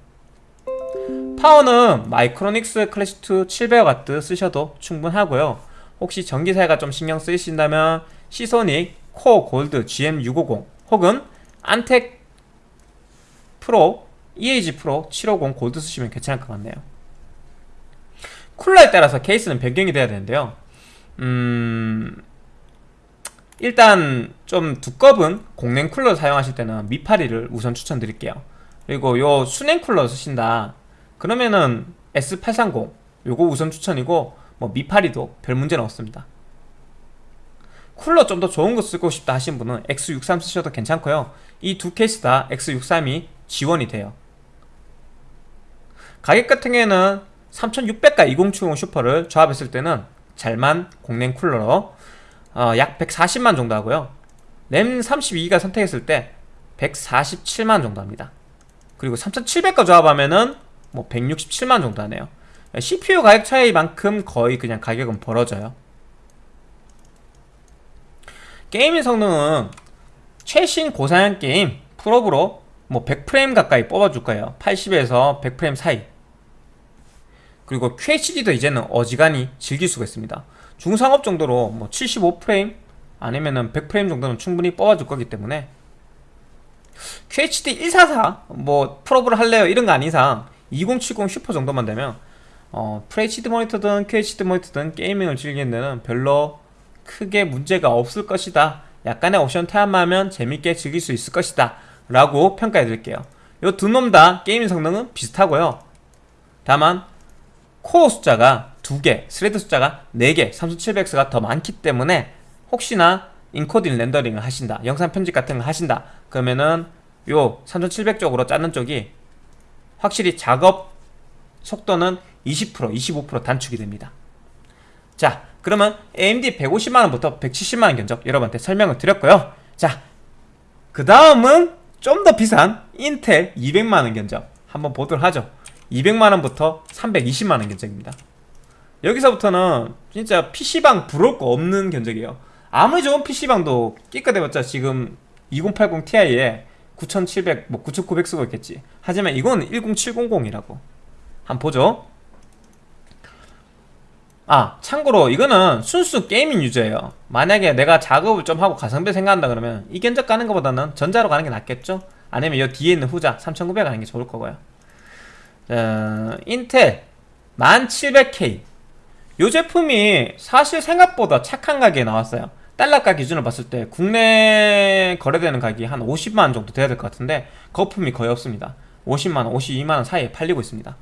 파워는 마이크로닉스 클래식2 700W 쓰셔도 충분하고요. 혹시 전기세가 좀 신경 쓰이신다면 Seasonic Core Gold GM650 혹은 Antec Pro EAG Pro 750 골드 쓰시면 괜찮을 것 같네요. 쿨러에 따라서 케이스는 변경이 돼야 되는데요. 음... 일단 좀 두꺼운 공냉 쿨러 사용하실 때는 미파리를 우선 추천드릴게요. 그리고 요 수냉 쿨러 쓰신다. 그러면은 S830 요거 우선 추천이고 뭐 미파리도 별 문제는 없습니다 쿨러 좀 더 좋은 거 쓰고 싶다 하신 분은 X63 쓰셔도 괜찮고요. 이 두 케이스 다 X63이 지원이 돼요. 가격 같은 경우에는 3600과 2070 슈퍼를 조합했을 때는 잘만 공랭 쿨러로 어, 약 140만 정도 하고요. 램 32기가 선택했을 때 147만 정도 합니다. 그리고 3700과 조합하면은 뭐 167만 정도 하네요. CPU 가격 차이만큼 거의 그냥 가격은 벌어져요 게임의 성능은 최신 고사양 게임 풀업으로 뭐 100프레임 가까이 뽑아줄 거예요. 80에서 100프레임 사이. 그리고 QHD도 이제는 어지간히 즐길 수가 있습니다. 중상옵 정도로 뭐 75프레임 아니면은 100프레임 정도는 충분히 뽑아줄 거기 때문에 QHD 144 뭐 풀옵을 할래요? 이런 거 아닌 이상 2070 슈퍼 정도만 되면 어, FHD 모니터든 QHD 모니터든 gaming을 즐기는 데는 별로 크게 문제가 없을 것이다. 약간의 옵션 타협만 하면 재밌게 즐길 수 있을 것이다. 라고 평가해 드릴게요. 이 두 놈 다 게임 성능은 비슷하고요. 다만 코어 숫자가 2개, thread 숫자가 4개, 3700X가 더 많기 때문에 혹시나 인코딩 렌더링을 하신다 영상 편집 같은 걸 하신다 그러면은 요 3700 쪽으로 짜는 쪽이 확실히 작업 속도는 20% 25% 단축이 됩니다. 자 그러면 AMD 150만원부터 170만원 견적 여러분한테 설명을 드렸고요. 자 그 다음은 좀 더 비싼 인텔 200만원 견적 한번 보도록 하죠. 200만원부터 320만원 견적입니다. 여기서부터는 진짜 PC방 부러울 거 없는 견적이에요. 아무리 좋은 PC방도 끼까대봤자 지금 2080 Ti에 9700, 뭐 9900 쓰고 있겠지. 하지만 이건 10700이라고. 한번 보죠 아 참고로 이거는 순수 게이밍 유저예요. 만약에 내가 작업을 좀 하고 가성비 생각한다 그러면 이 견적 가는 것보다는 전자로 가는 게 낫겠죠? 아니면 이 뒤에 있는 후자 3900 가는 게 좋을 거고요. 어, 인텔 1700K 이. 제품이 사실 생각보다 착한 가격에 나왔어요. 달러가 기준으로 봤을 때 국내 거래되는 가격이 한 50만원 정도 돼야 될 것 같은데 거품이 거의 없습니다. 50만원, 52만원 사이에 팔리고 있습니다.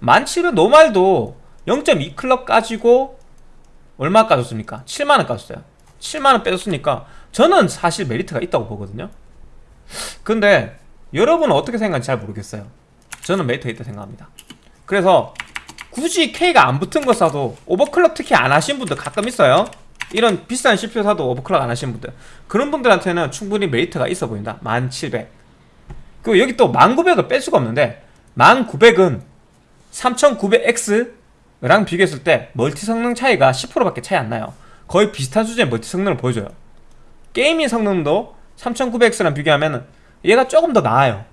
1700 노말도 0.2 클럽 까지고 얼마 까졌습니까? 7만원 까졌어요. 7만원 빼줬으니까 저는 사실 메리트가 있다고 보거든요. 근데 여러분은 어떻게 생각하는지 잘 모르겠어요. 저는 메리트가 있다고 생각합니다. 그래서 굳이 K가 안 붙은 거 사도 오버클럭 특히 안 하신 분들 가끔 있어요. 이런 비싼 CPU 사도 오버클럭 안 하시는 분들. 그런 분들한테는 충분히 메리트가 있어 보인다. 1700 그리고 여기 또 1900을 뺄 수가 없는데 1900은 3900X 랑 비교했을 때 멀티 성능 차이가 10%밖에 차이 안 나요. 거의 비슷한 수준의 멀티 성능을 보여줘요. gaming 성능도 3900X랑 비교하면 얘가 조금 더 나아요.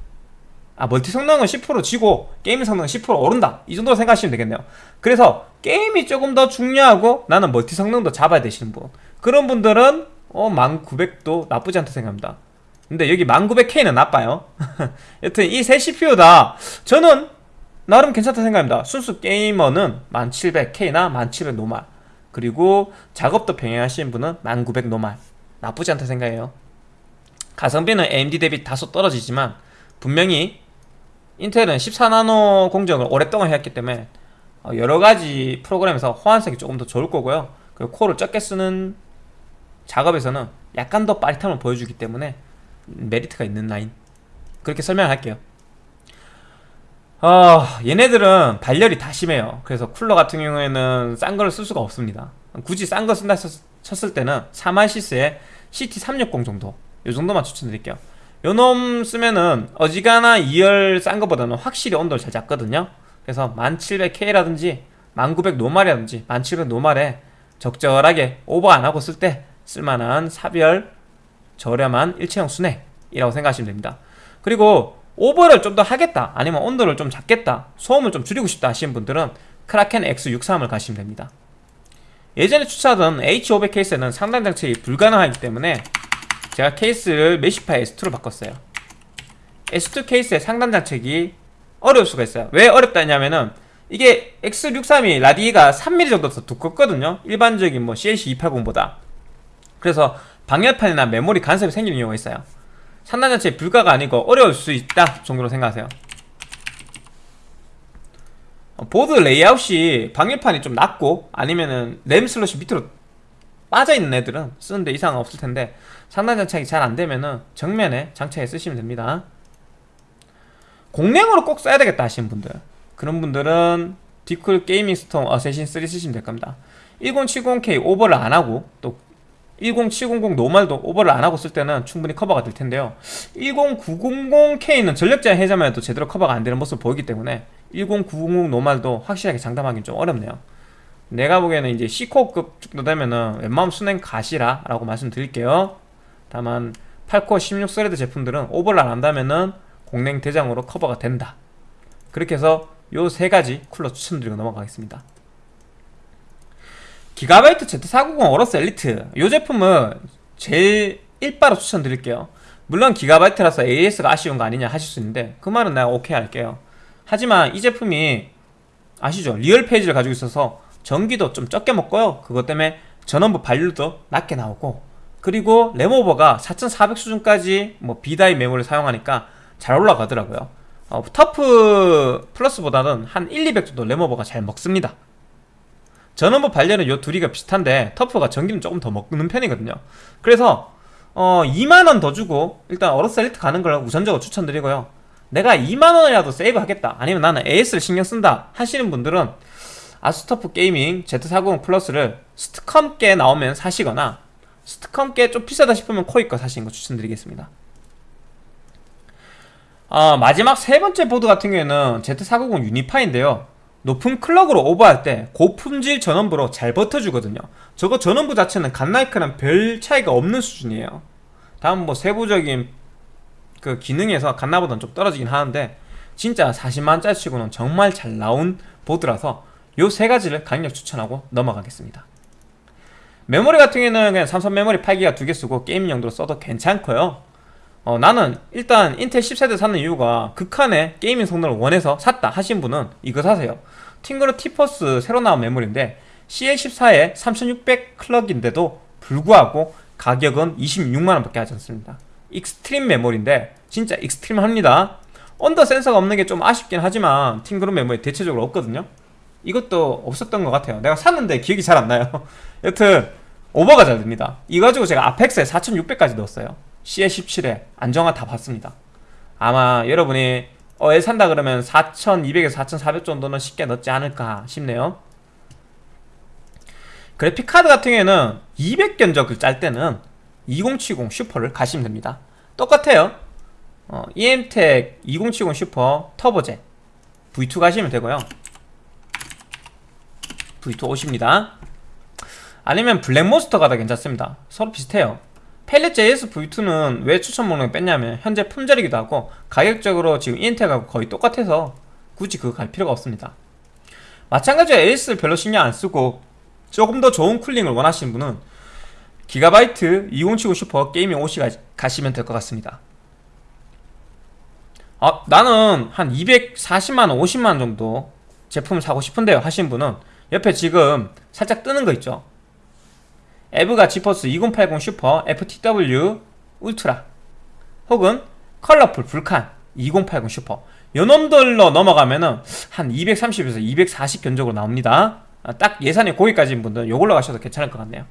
아 멀티 성능은 10% 지고 gaming 성능은 10% 오른다. 이 정도로 생각하시면 되겠네요. 그래서 게임이 조금 더 중요하고 나는 멀티 성능도 잡아야 되시는 분. 그런 분들은 어 1900도 나쁘지 않다 생각합니다. 근데 여기 1900K는 나빠요. 여튼 이 세 CPU 다. 저는 나름 괜찮다 생각합니다. 순수 게이머는 1700K나 1700 노말. 그리고 작업도 병행하시는 분은 1900 노말. 나쁘지 않다 생각해요. 가성비는 AMD 대비 다소 떨어지지만 분명히 인텔은 14나노 공정을 오랫동안 해왔기 때문에 어, 여러가지 프로그램에서 호환성이 조금 더 좋을 거고요. 그리고 코를 적게 쓰는 작업에서는 약간 더 빠릿함을 보여주기 때문에 메리트가 있는 라인. 그렇게 설명할게요 어, 얘네들은 발열이 다 심해요. 그래서 쿨러 같은 경우에는 싼걸쓸 수가 없습니다. 굳이 싼 거 쓴다 쳤을 때는 4만시스의 CT360 정도 이 정도만 추천드릴게요. 요놈 쓰면은 어지간한 2열 싼 거보다는 확실히 온도를 잘 잡거든요. 그래서 1700K라든지 1900 노말이라든지 1700 노말에 적절하게 오버 안하고 쓸 때 쓸만한 사별 저렴한 일체형 순회이라고 생각하시면 됩니다. 그리고 오버를 좀 더 하겠다 아니면 온도를 좀 잡겠다 소음을 좀 줄이고 싶다 하시는 분들은 크라켄 X63을 가시면 됩니다. 예전에 추천하던 H500 케이스는 상단 장착이 불가능하기 때문에 제가 케이스를 메시파 S2로 바꿨어요. S2 케이스의 상단 장착이 어려울 수가 있어요. 왜 어렵다 했냐면은 이게 X63이 라디가 3mm 정도 더 두껍거든요. 일반적인 뭐 CLC 280보다. 그래서 방열판이나 메모리 간섭이 생기는 경우가 있어요 상단 자체 불가가 아니고 어려울 수 있다 정도로 생각하세요. 어, 보드 레이아웃이 방열판이 좀 낮고 아니면은 램 슬롯이 밑으로 빠져있는 애들은 쓰는데 이상 없을 텐데 상단 장착이 잘 안되면은 정면에 장착해 쓰시면 됩니다. 공랭으로 꼭 써야 되겠다 하시는 분들. 그런 분들은 DeepCool Gamer Storm Assassin 3 쓰시면 될 겁니다. 1070K 오버를 안하고 또 10700 normal도 오버를 안 하고 쓸 때는 충분히 커버가 될 텐데요. 10900K는 전력 제한 해제만 해도 제대로 커버가 안 되는 모습을 보이기 때문에 10900 normal도 확실하게 장담하기는 좀 어렵네요. 내가 보기에는 이제 10코어급 정도 되면은 웬만하면 수냉 가시라 라고 말씀드릴게요. 다만 8코어 16thread 제품들은 오버를 안 한다면은 공랭 대장으로 커버가 된다. 그렇게 해서 요 세 가지 쿨러 추천드리고 넘어가겠습니다 기가바이트 Z490 AORUS Elite. 이 제품은 제일 1빠로 추천드릴게요. 물론 기가바이트라서 AS가 아쉬운 거 아니냐 하실 수 있는데 그 말은 내가 오케이 할게요. 하지만 이 제품이 아시죠? real phase를 가지고 있어서 전기도 좀 적게 먹고요. 그것 때문에 전원부 발열도 낮게 나오고 그리고 램오버가 4400 수준까지 뭐 B-die 메모리를 사용하니까 잘 올라가더라고요. 어, TUF Plus보다는 한 1, 200 정도 램오버가 잘 먹습니다 전원부 발열은 요 둘이가 비슷한데 TUF가 전기는 조금 더 먹는 편이거든요. 그래서 어 2만원 더 주고 일단 AORUS Elite 가는 걸 우선적으로 추천드리고요. 내가 2만원이라도 save 하겠다. 아니면 나는 AS를 신경 쓴다 하시는 분들은 ASUS TUF Gaming Z490 Plus를 STCOM 게 나오면 사시거나 STCOM 게 좀 비싸다 싶으면 코잇 거 사시는 거 추천드리겠습니다. 어, 마지막 세 번째 보드 같은 경우에는 Z490 Unify인데요 높은 클럭으로 오버할 때 고품질 전원부로 잘 버텨주거든요. 저거 전원부 자체는 Godlike랑 별 차이가 없는 수준이에요. 다음 뭐 세부적인 그 기능에서 Godlike보다는 좀 떨어지긴 하는데 진짜 40만원짜리 치고는 정말 잘 나온 보드라서 요 세 가지를 강력 추천하고 넘어가겠습니다. 메모리 같은 경우에는 그냥 삼성 메모리 8기가 두 개 쓰고 게임 용도로 써도 괜찮고요 어, 나는 일단 인텔 10세대 사는 이유가 극한의 gaming 성능을 원해서 샀다 하신 분은 이거 사세요. TeamGroup T-Force 새로 나온 메모리인데 CL14에 3600 클럭인데도 불구하고 가격은 26만원 밖에 하지 않습니다. Xtreem 메모리인데 진짜 extreme합니다. 언더 센서가 없는 게 좀 아쉽긴 하지만 팅그룹 메모리 대체적으로 없거든요. 이것도 없었던 것 같아요. 내가 샀는데 기억이 잘 안 나요. 여튼 오버가 잘 됩니다. 이거 가지고 제가 아펙스에 4600까지 넣었어요 CL17에 안정화 다 봤습니다. 아마 여러분이 어, 얘 산다 그러면 4200에서 4400 정도는 쉽게 넣지 않을까 싶네요. 그래픽카드 같은 경우에는 200 견적을 짤 때는 2070 슈퍼를 가시면 됩니다. 똑같아요. 어, EMTEC 2070 슈퍼 터보제 V2 가시면 되고요. V2 오십니다. 아니면 블랙몬스터가 더 괜찮습니다. 서로 비슷해요 펠릿 JS V2는 왜 추천 목록에 뺐냐면 현재 품절이기도 하고 가격적으로 지금 ENT하고 거의 똑같아서 굳이 그거 갈 필요가 없습니다. 마찬가지로 AS를 별로 신경 안 쓰고 조금 더 좋은 cooling을 원하시는 분은 기가바이트 2070 Super Gaming OC 가시면 될 것 같습니다. 아, 나는 한 240만원, 50만원 정도 제품을 사고 싶은데요. 하신 분은 옆에 지금 살짝 뜨는 거 있죠 EVGA GeForce 2080 Super FTW Ultra. 혹은 Colorful Vulcan 2080 슈퍼. 요놈들로 넘어가면은 한 230에서 240 견적으로 나옵니다. 아, 딱 예산이 거기까지인 분들은 요걸로 가셔도 괜찮을 것 같네요.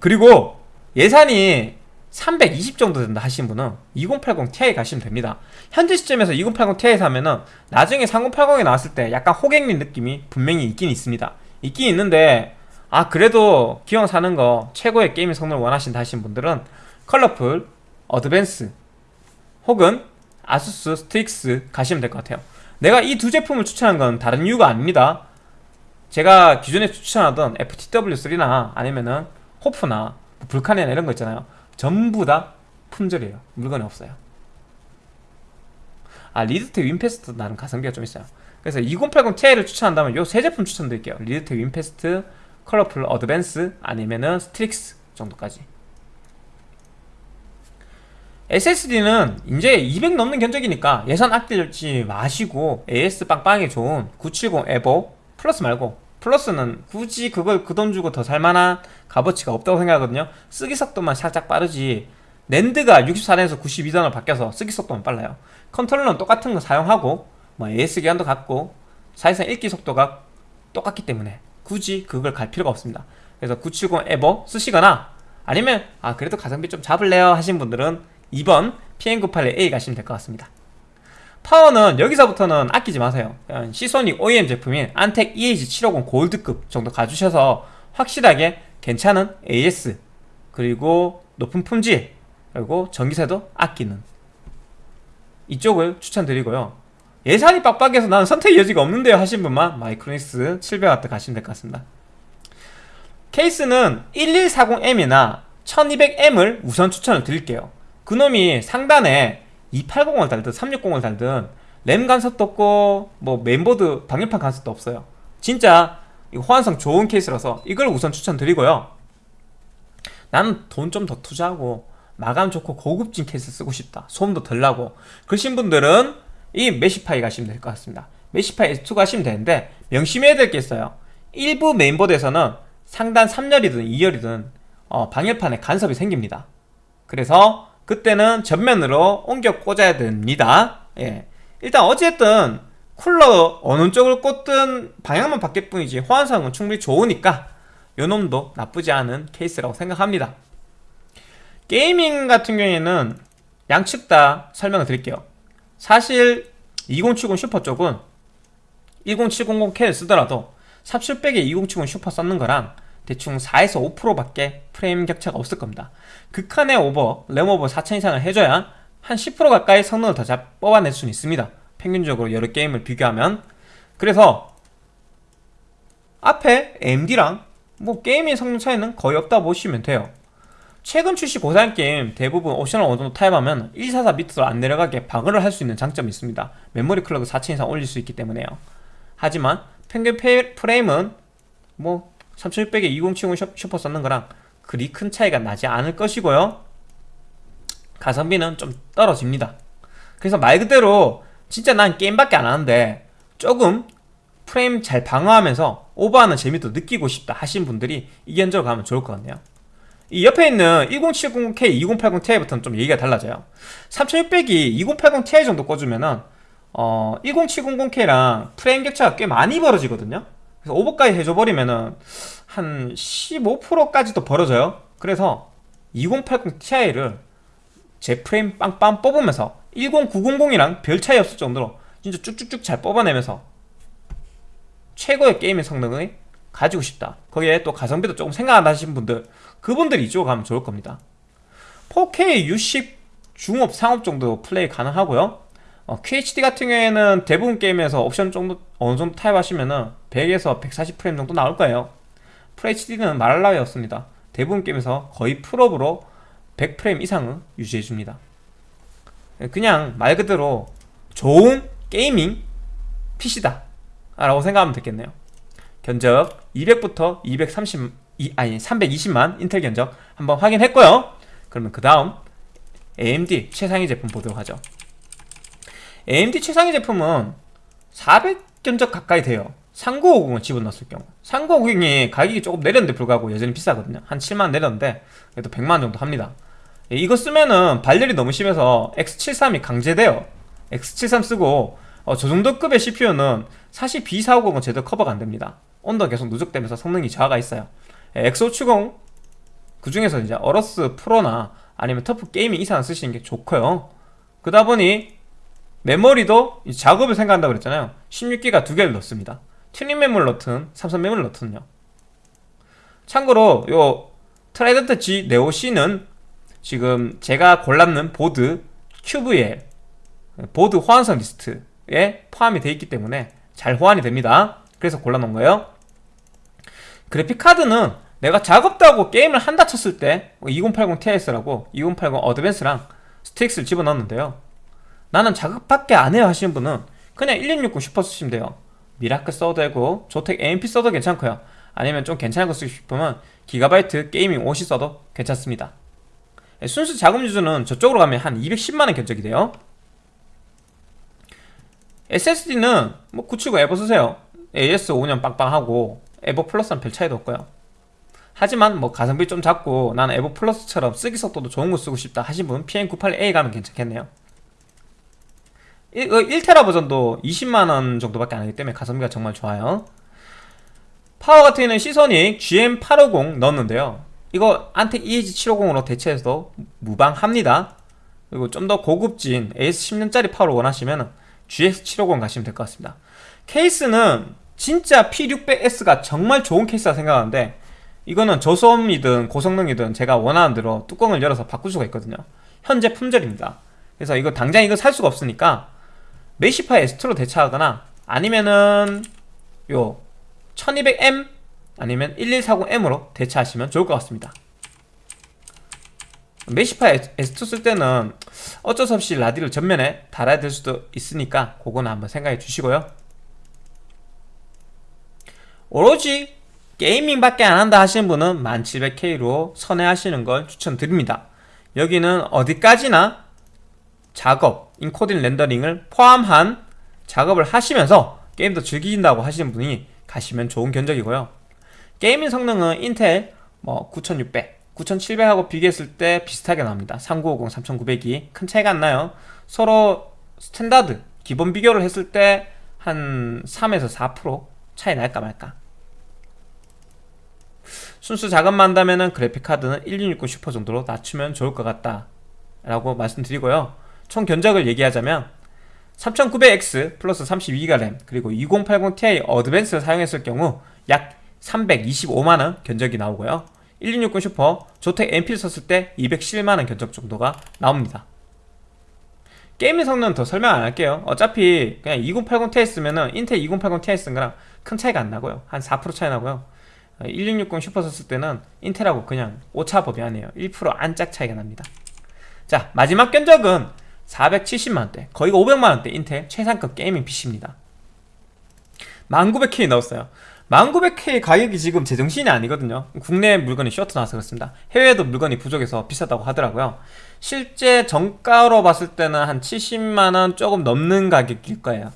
그리고 예산이 320 정도 된다 하신 분은 2080 Ti 가시면 됩니다. 현재 시점에서 2080 Ti 사면은 나중에 3080이 나왔을 때 약간 호갱린 느낌이 분명히 있긴 있습니다. 있긴 있는데 아 그래도 기왕 사는 거 최고의 게임 성능을 원하신다 하신 분들은 컬러풀, 어드밴스 혹은 ASUS Strix 가시면 될 것 같아요. 내가 이 두 제품을 추천한 건 다른 이유가 아닙니다. 제가 기존에 추천하던 FTW3나 아니면은 HOF나 Vulcan이나 이런 거 있잖아요. 전부 다 품절이에요. 물건이 없어요. 아 Leadtek WinFast 나는 가성비가 좀 있어요. 그래서 2080 Ti를 추천한다면 요 세 제품 추천드릴게요. Leadtek WinFast Colorful Advanced 아니면은 Strix 정도까지. SSD는 이제 200 넘는 견적이니까 예산 아끼지 마시고 AS 빵빵하게 좋은 970 EVO Plus 말고 Plus는 굳이 그걸 그 돈 주고 더 살만한 값어치가 없다고 생각하거든요. 쓰기 속도만 살짝 빠르지. NAND가 64단에서 92단으로 바뀌어서 쓰기 속도만 빨라요. 컨트롤러는 똑같은 거 사용하고 뭐 AS 기간도 같고 사실상 읽기 속도가 똑같기 때문에 굳이 그걸 갈 필요가 없습니다. 그래서 970 EVO 쓰시거나 아니면 아 그래도 가성비 좀 잡을래요? 하신 분들은 2번 PM981A 가시면 될 것 같습니다. 파워는 여기서부터는 아끼지 마세요. 시소닉 OEM 제품인 안텍 EH750 골드급 정도 가주셔서 확실하게 괜찮은 AS 그리고 높은 품질 그리고 전기세도 아끼는 이쪽을 추천드리고요 예산이 빡빡해서 나는 선택 여지가 없는데요 하신 분만 마이크로닉스 700W 가시면 될 것 같습니다. 케이스는 1140M이나 1200M을 우선 추천을 드릴게요. 그놈이 상단에 280을 달든 360을 달든 램 간섭도 없고 뭐 메인보드 방열판 간섭도 없어요. 진짜 호환성 좋은 케이스라서 이걸 우선 추천드리고요. 나는 돈 좀 더 투자하고 마감 좋고 고급진 케이스 쓰고 싶다. 소음도 덜 나고. 그러신 분들은 이 Meshify 가시면 될 것 같습니다. Meshify S2 가시면 되는데 명심해야 될 게 있어요. 일부 메인보드에서는 상단 3열이든 2열이든 어, 방열판에 간섭이 생깁니다. 그래서 그때는 전면으로 옮겨 꽂아야 됩니다. 예. 일단 어쨌든 쿨러 어느 쪽을 꽂든 방향만 바뀔 뿐이지 호환성은 충분히 좋으니까 요놈도 나쁘지 않은 케이스라고 생각합니다. gaming 같은 경우에는 양측 다 설명을 드릴게요 사실 2070 슈퍼 쪽은 10700K를 쓰더라도 삼칠백에 2070 슈퍼 썼는 거랑 대충 4에서 5% 밖에 프레임 격차가 없을 겁니다. 극한의 오버, 램 오버 4000 이상을 해줘야 한 10% 가까이 성능을 더 잘 뽑아낼 수는 있습니다. 평균적으로 여러 게임을 비교하면. 그래서 앞에 AMD랑 뭐 게임의 성능 차이는 거의 없다 보시면 돼요 최근 출시 고사양 게임 대부분 옵션을 어느 정도 타협하면 144 밑으로 안 내려가게 방어를 할 수 있는 장점이 있습니다. 메모리 clock을 4000 이상 올릴 수 있기 때문에요. 하지만 평균 페- 프레임은 뭐 3600에 2070 슈퍼 썼는 거랑 그리 큰 차이가 나지 않을 것이고요. 가성비는 좀 떨어집니다. 그래서 말 그대로 진짜 난 게임밖에 안 하는데 조금 프레임 잘 방어하면서 오버하는 재미도 느끼고 싶다 하신 분들이 이 견적으로 가면 좋을 것 같네요 이 옆에 있는 1070K, 2080ti부터는 좀 얘기가 달라져요. 3600이 2080ti 정도 꽂으면은 어, 10700K랑 프레임 격차가 꽤 많이 벌어지거든요. 그래서 오버까지 해줘버리면은 한 15%까지도 벌어져요. 그래서 2080ti를 제 프레임 빵빵 뽑으면서 10900이랑 별 차이 없을 정도로 진짜 쭉쭉쭉 잘 뽑아내면서 최고의 게임의 성능을 가지고 싶다. 거기에 또 가성비도 조금 생각한다 하시는 분들 그분들이 이쪽으로 가면 좋을 겁니다. 4K 60 중옵 상옵 정도 플레이 가능하고요. 어, QHD 같은 경우에는 대부분 게임에서 옵션 정도 어느 정도 타협하시면은 100에서 140프레임 정도 나올 거예요. FHD는 말할 나위 없습니다. 대부분 게임에서 거의 풀옵으로 100프레임 이상은 유지해 줍니다. 그냥 말 그대로 좋은 gaming PC다. 라고 생각하면 되겠네요. 견적 200부터 230 이, 아니 320만 인텔 견적 한번 확인했고요. 그러면 그 다음 AMD 최상위 제품 보도록 하죠. AMD 최상위 제품은 400 견적 가까이 돼요. 3950을 집어넣었을 경우. 3950이 가격이 조금 내렸는데 불구하고 여전히 비싸거든요. 한 7만원 내렸는데 그래도 100만원 정도 합니다. 예, 이거 쓰면은 발열이 너무 심해서 X73이 강제돼요. X73 쓰고 어, 저 정도 급의 CPU는 사실 B450은 제대로 커버가 안됩니다. 온도가 계속 누적되면서 성능이 저하가 있어요 예, X570 그 중에서 이제 AORUS Pro나 아니면 TUF Gaming 이상 쓰시는 게 좋고요. 그러다 보니 메모리도 이 작업을 생각한다고 그랬잖아요. 16기가 두 개를 넣습니다. 튜닝 메모리를 넣든 삼성 메모를 넣든요. 참고로 요 Trident Z Neo C는 지금 제가 골랐는 보드 QVL 보드 호환성 리스트에 포함이 되어 있기 때문에 잘 호환이 됩니다. 그래서 골라놓은 거예요 그래픽카드는 내가 작업도 하고 게임을 한다 쳤을 때 2080 Ti 쓰라고 2080 Advanced랑 Strix를 집어넣었는데요. 나는 작업밖에 안 해요 하시는 분은 그냥 1660 슈퍼 쓰시면 돼요. Miracle 써도 되고 ZOTAC AMP 써도 괜찮고요. 아니면 좀 괜찮은 거 쓰고 싶으면 Gigabyte Gaming OC 써도 괜찮습니다. 예, 순수 작업 유저는 저쪽으로 가면 한 210만원 견적이 돼요. SSD는 뭐 970 EVO 쓰세요. AS 5년 빵빵하고 EVO Plus는 별 차이도 없고요. 하지만 뭐 가성비 좀 작고 나는 EVO Plus처럼 쓰기 속도도 좋은 거 쓰고 싶다 하신 분 PM981A 가면 괜찮겠네요. 1, 1테라 버전도 20만원 정도밖에 안 하기 때문에 가성비가 정말 좋아요. 파워 같은 경우는 Seasonic GM850 넣었는데요. 이거 Antec EH750으로 대체해도 무방합니다. 그리고 좀 더 고급진 AS10년짜리 파워를 원하시면 GX750 가시면 될 것 같습니다. 케이스는 진짜 P600S가 정말 좋은 케이스라 생각하는데 이거는 저소음이든 고성능이든 제가 원하는 대로 뚜껑을 열어서 바꿀 수가 있거든요. 현재 품절입니다. 그래서 이거 당장 이거 살 수가 없으니까 메시파 S2로 대체하거나 아니면은 요 1200M 아니면 1140M으로 대체하시면 좋을 것 같습니다. 메시파 S2 쓸 때는 어쩔 수 없이 라디를 전면에 달아야 될 수도 있으니까 그거는 한번 생각해 주시고요 오로지 게이밍밖에 안 한다 하시는 분은 1700K로 선회하시는 걸 추천드립니다. 여기는 어디까지나 작업, 인코딩 렌더링을 포함한 작업을 하시면서 게임도 즐기신다고 하시는 분이 가시면 좋은 견적이고요. gaming 성능은 인텔 뭐 9600, 9700하고 비교했을 때 비슷하게 나옵니다. 3950, 3900이 큰 차이가 안 나요. 서로 standard, 기본 비교를 했을 때 한 3에서 4% 차이 날까 말까 순수 작업만 한다면 그래픽카드는 1660 슈퍼 정도로 낮추면 좋을 것 같다. 라고 말씀드리고요. 총 견적을 얘기하자면 3900X 플러스 32기가 램 그리고 2080ti Advanced를 사용했을 경우 약 325만원 견적이 나오고요. 1660 Super ZOTAC AMP를 썼을 때 217만원 견적 정도가 나옵니다. 게임의 성능은 더 설명 안 할게요. 어차피 그냥 2080 Ti 쓰면은 인텔 2080 Ti 쓴 거랑 큰 차이가 안 나고요. 한 4% 차이 나고요 1660 슈퍼 썼을 때는 인텔하고 그냥 오차 범위 아니에요. 1% 안짝 차이가 납니다. 자 마지막 견적은 470만원대 거의 500만원대 인텔 최상급 gaming PC입니다. 1900K 넣었어요. 1900K 가격이 지금 제정신이 아니거든요. 국내 물건이 쇼트 나와서 그렇습니다. 해외에도 물건이 부족해서 비싸다고 하더라고요. 실제 정가로 봤을 때는 한 70만원 조금 넘는 가격일 거예요. 네,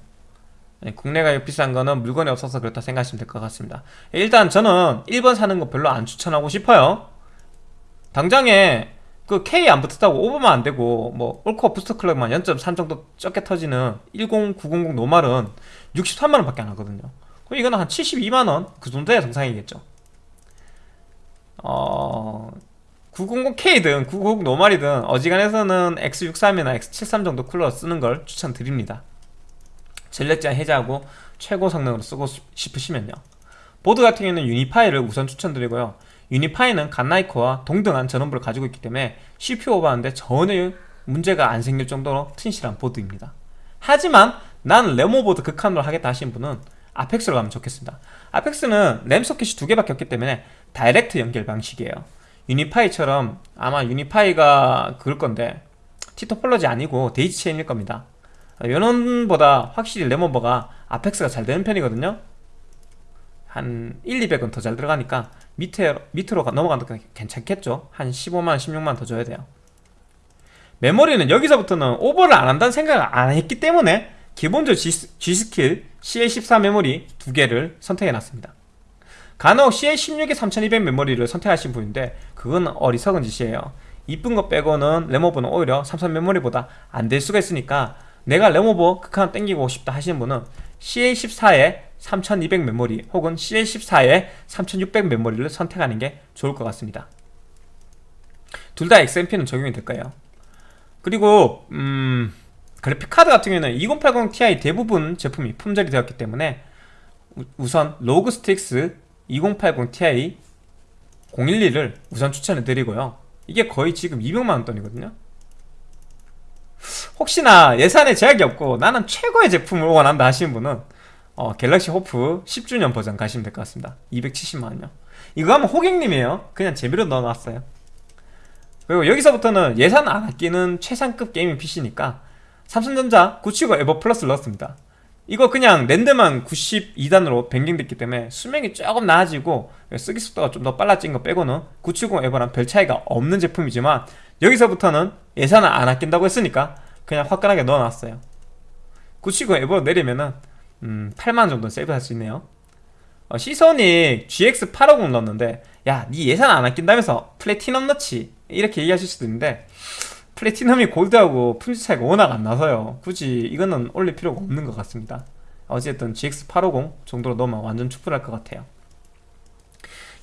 국내 가격 비싼 거는 물건이 없어서 그렇다 생각하시면 될 것 같습니다. 일단 저는 1번 사는 거 별로 안 추천하고 싶어요. 당장에 그 K 안 붙었다고 오버만 안 되고 뭐 올코어 부스터 클럭만 0.3 정도 적게 터지는 10900 노말은 63만원 밖에 안 하거든요. 그럼 이거는 한 72만원 그 정도야 정상이겠죠. 어... 900K든 990 노말이든 어지간해서는 X63이나 X73 정도 쿨러 쓰는 걸 추천드립니다 전력 제한 해제하고 최고 성능으로 쓰고 싶으시면요. 보드 같은 경우는 유니파이를 우선 추천드리고요. 유니파이는 갓나이코와 동등한 전원부를 가지고 있기 때문에 CPU 오버하는데 전혀 문제가 안 생길 정도로 튼실한 보드입니다. 하지만 나는 램 오버도 극한으로 하겠다 하신 분은 Apex로 가면 좋겠습니다. Apex는 램 소켓이 두 개밖에 없기 때문에 direct 연결 방식이에요. Unify처럼 아마 Unify가 그럴 건데 T-topology 아니고 daisy chain일 겁니다 연원보다 확실히 램 오버가 Apex가 잘 되는 편이거든요. 한 1, 200원 더잘 들어가니까 밑에, 밑으로 거 괜찮겠죠? 한 15만, 16만 더 줘야 돼요. 메모리는 여기서부터는 오버를 안 한다는 생각을 안 했기 때문에 기본적으로 G.Skill CL14 메모리 두 개를 선택해 놨습니다. 간혹 CL16에 3200 메모리를 선택하신 분인데 그건 어리석은 짓이에요. 이쁜 거 빼고는 램 오버는 오히려 삼성 메모리보다 안 될 수가 있으니까 내가 램 오버 극한 땡기고 싶다 하시는 분은 CL14에 3200 메모리 혹은 CL14에 3600 메모리를 선택하는 게 좋을 것 같습니다. 둘 다 XMP는 적용이 될 거예요. 그리고 음, 그래픽카드 같은 경우에는 2080 Ti 대부분 제품이 품절이 되었기 때문에 우선 ROG Strix 2080 Ti O12를 우선 추천해 드리고요. 이게 거의 지금 200만원 돈이거든요 혹시나 예산에 제약이 없고 나는 최고의 제품을 원한다 하시는 분은 어, 갤럭시 호프 10주년 버전 가시면 될 것 같습니다. 270만원요. 이거 하면 호객님이에요. 그냥 재미로 넣어놨어요. 그리고 여기서부터는 예산 안 아끼는 최상급 게이밍 PC니까 삼성전자 979 에버 플러스를 넣었습니다. 이거 그냥 랜드만 92단으로 변경됐기 때문에 수명이 조금 나아지고 쓰기 속도가 좀 더 빨라진 거 빼고는 970 에버랑 별 차이가 없는 제품이지만 여기서부터는 예산을 안 아낀다고 했으니까 그냥 화끈하게 넣어놨어요. 970 에버 내리면은 음, 8만원 정도 세이브할 수 있네요. 어, 시소닉 GX850 넣었는데 야니 예산 안 아낀다면서 플래티넘 넣지? 이렇게 얘기하실 수도 있는데 플래티넘이 골드하고 품질 차이가 워낙 안 나서요. 굳이 이거는 올릴 필요가 없는 것 같습니다. 어쨌든 GX850 정도로 넣으면 완전 충분할 것 같아요.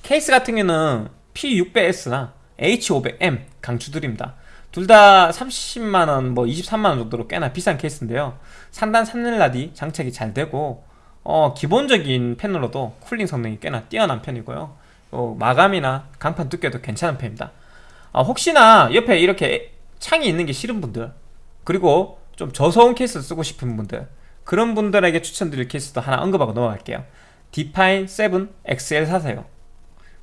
케이스 같은 경우는 P600S나 H500M 강추드립니다. 둘 다 30만원 뭐 23만원 정도로 꽤나 비싼 케이스인데요. 상단 3열 라디 장착이 잘 되고 어, 기본적인 팬으로도 쿨링 성능이 꽤나 뛰어난 편이고요. 어, 마감이나 강판 두께도 괜찮은 편입니다. 어, 혹시나 옆에 이렇게 창이 있는 게 싫은 분들 그리고 좀 저소음 케이스를 쓰고 싶은 분들 그런 분들에게 추천드릴 케이스도 하나 언급하고 넘어갈게요. Define 7 XL 사세요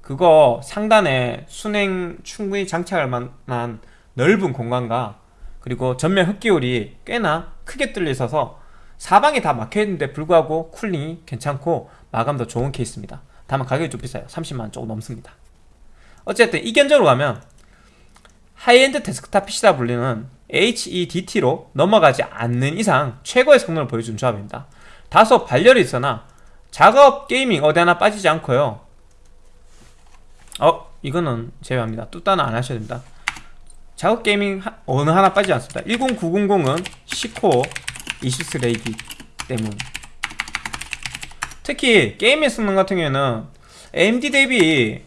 그거 상단에 수냉 충분히 장착할 만한 넓은 공간과 그리고 전면 흡기율이 꽤나 크게 뚫려 있어서 사방이 다 막혀있는데 불구하고 쿨링이 괜찮고 마감도 좋은 케이스입니다. 다만 가격이 좀 비싸요. 30만원 조금 넘습니다. 어쨌든 이 견적으로 가면 high-end desktop PC다 불리는 HEDT로 넘어가지 않는 이상 최고의 성능을 보여준 조합입니다. 다소 발열이 있으나 작업 gaming 어디 하나 빠지지 않고요 어 이거는 제외합니다. 뚜따는 안 하셔야 됩니다. 작업 gaming 하, 어느 하나 빠지지 않습니다. 10900은 10코어 20thread이기 때문. 특히 게임의 성능 같은 경우에는 AMD 대비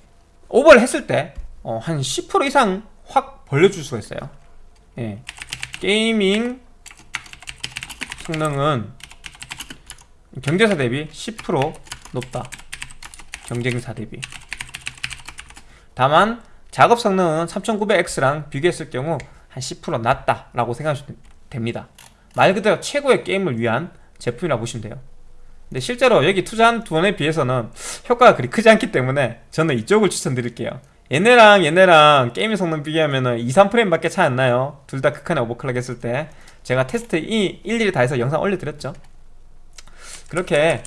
오버를 했을 때한 어, 10% 이상 확 벌려줄 수가 있어요. 예. gaming 성능은 경쟁사 대비 10% 높다. 경쟁사 대비 다만 작업 성능은 3900X랑 비교했을 경우 한 10% 낮다 라고 생각하시면 됩니다. 말 그대로 최고의 게임을 위한 제품이라고 보시면 돼요. 근데 실제로 여기 투자한 돈에 비해서는 효과가 그리 크지 않기 때문에 저는 이쪽을 추천드릴게요. 얘네랑 얘네랑 게임의 성능 비교하면은 2, 3프레임밖에 차이 안 나요. 둘 다 극한의 오버클럭 했을 때 제가 테스트 이 일일이 다 해서 영상 올려드렸죠. 그렇게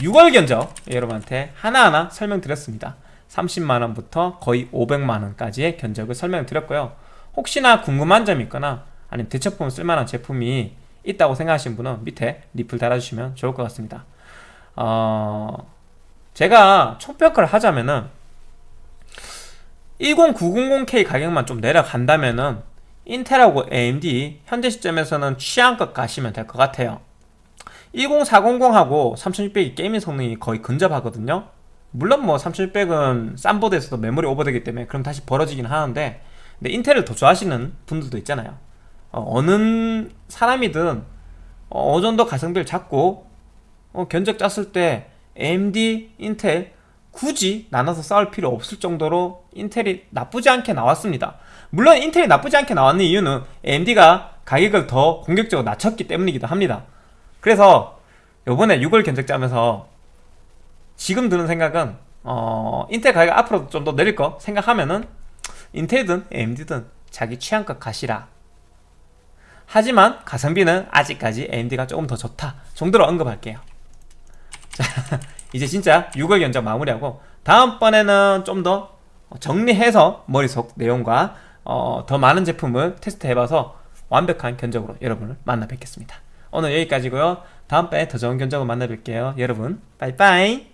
6월 견적 여러분한테 하나하나 설명드렸습니다 30만원부터 거의 500만원까지의 견적을 설명드렸고요. 혹시나 궁금한 점이 있거나 아니면 대처품 쓸만한 제품이 있다고 생각하시는 분은 밑에 리플 달아주시면 좋을 것 같습니다. 어... 제가 총평가를 하자면은 10900K 가격만 좀 내려간다면은 인텔하고 AMD 현재 시점에서는 취향껏 가시면 될 것 같아요. 10400하고 3600이 gaming 성능이 거의 근접하거든요 물론 뭐 3600은 싼 보드에서도 메모리 오버되기 때문에 그럼 다시 벌어지긴 하는데 근데 인텔을 더 좋아하시는 분들도 있잖아요. 어, 어느 사람이든 어, 어느 정도 가성비를 잡고 어, 견적 짰을 때 AMD, 인텔 굳이 나눠서 싸울 필요 없을 정도로 인텔이 나쁘지 않게 나왔습니다. 물론 인텔이 나쁘지 않게 나왔는 이유는 AMD가 가격을 더 공격적으로 낮췄기 때문이기도 합니다. 그래서 요번에 6월 견적 짜면서 지금 드는 생각은 어, 인텔 가격 앞으로 좀더 내릴 거 생각하면은 인텔이든 AMD든 자기 취향껏 가시라. 하지만 가성비는 아직까지 AMD가 조금 더 좋다 정도로 언급할게요. 자 이제 진짜 6월 견적 마무리하고 다음번에는 좀 더 정리해서 머릿속 내용과 어, 더 많은 제품을 테스트해봐서 완벽한 견적으로 여러분을 만나 뵙겠습니다. 오늘 여기까지고요. 다음번에 더 좋은 견적으로 만나 뵐게요. 여러분 빠이빠이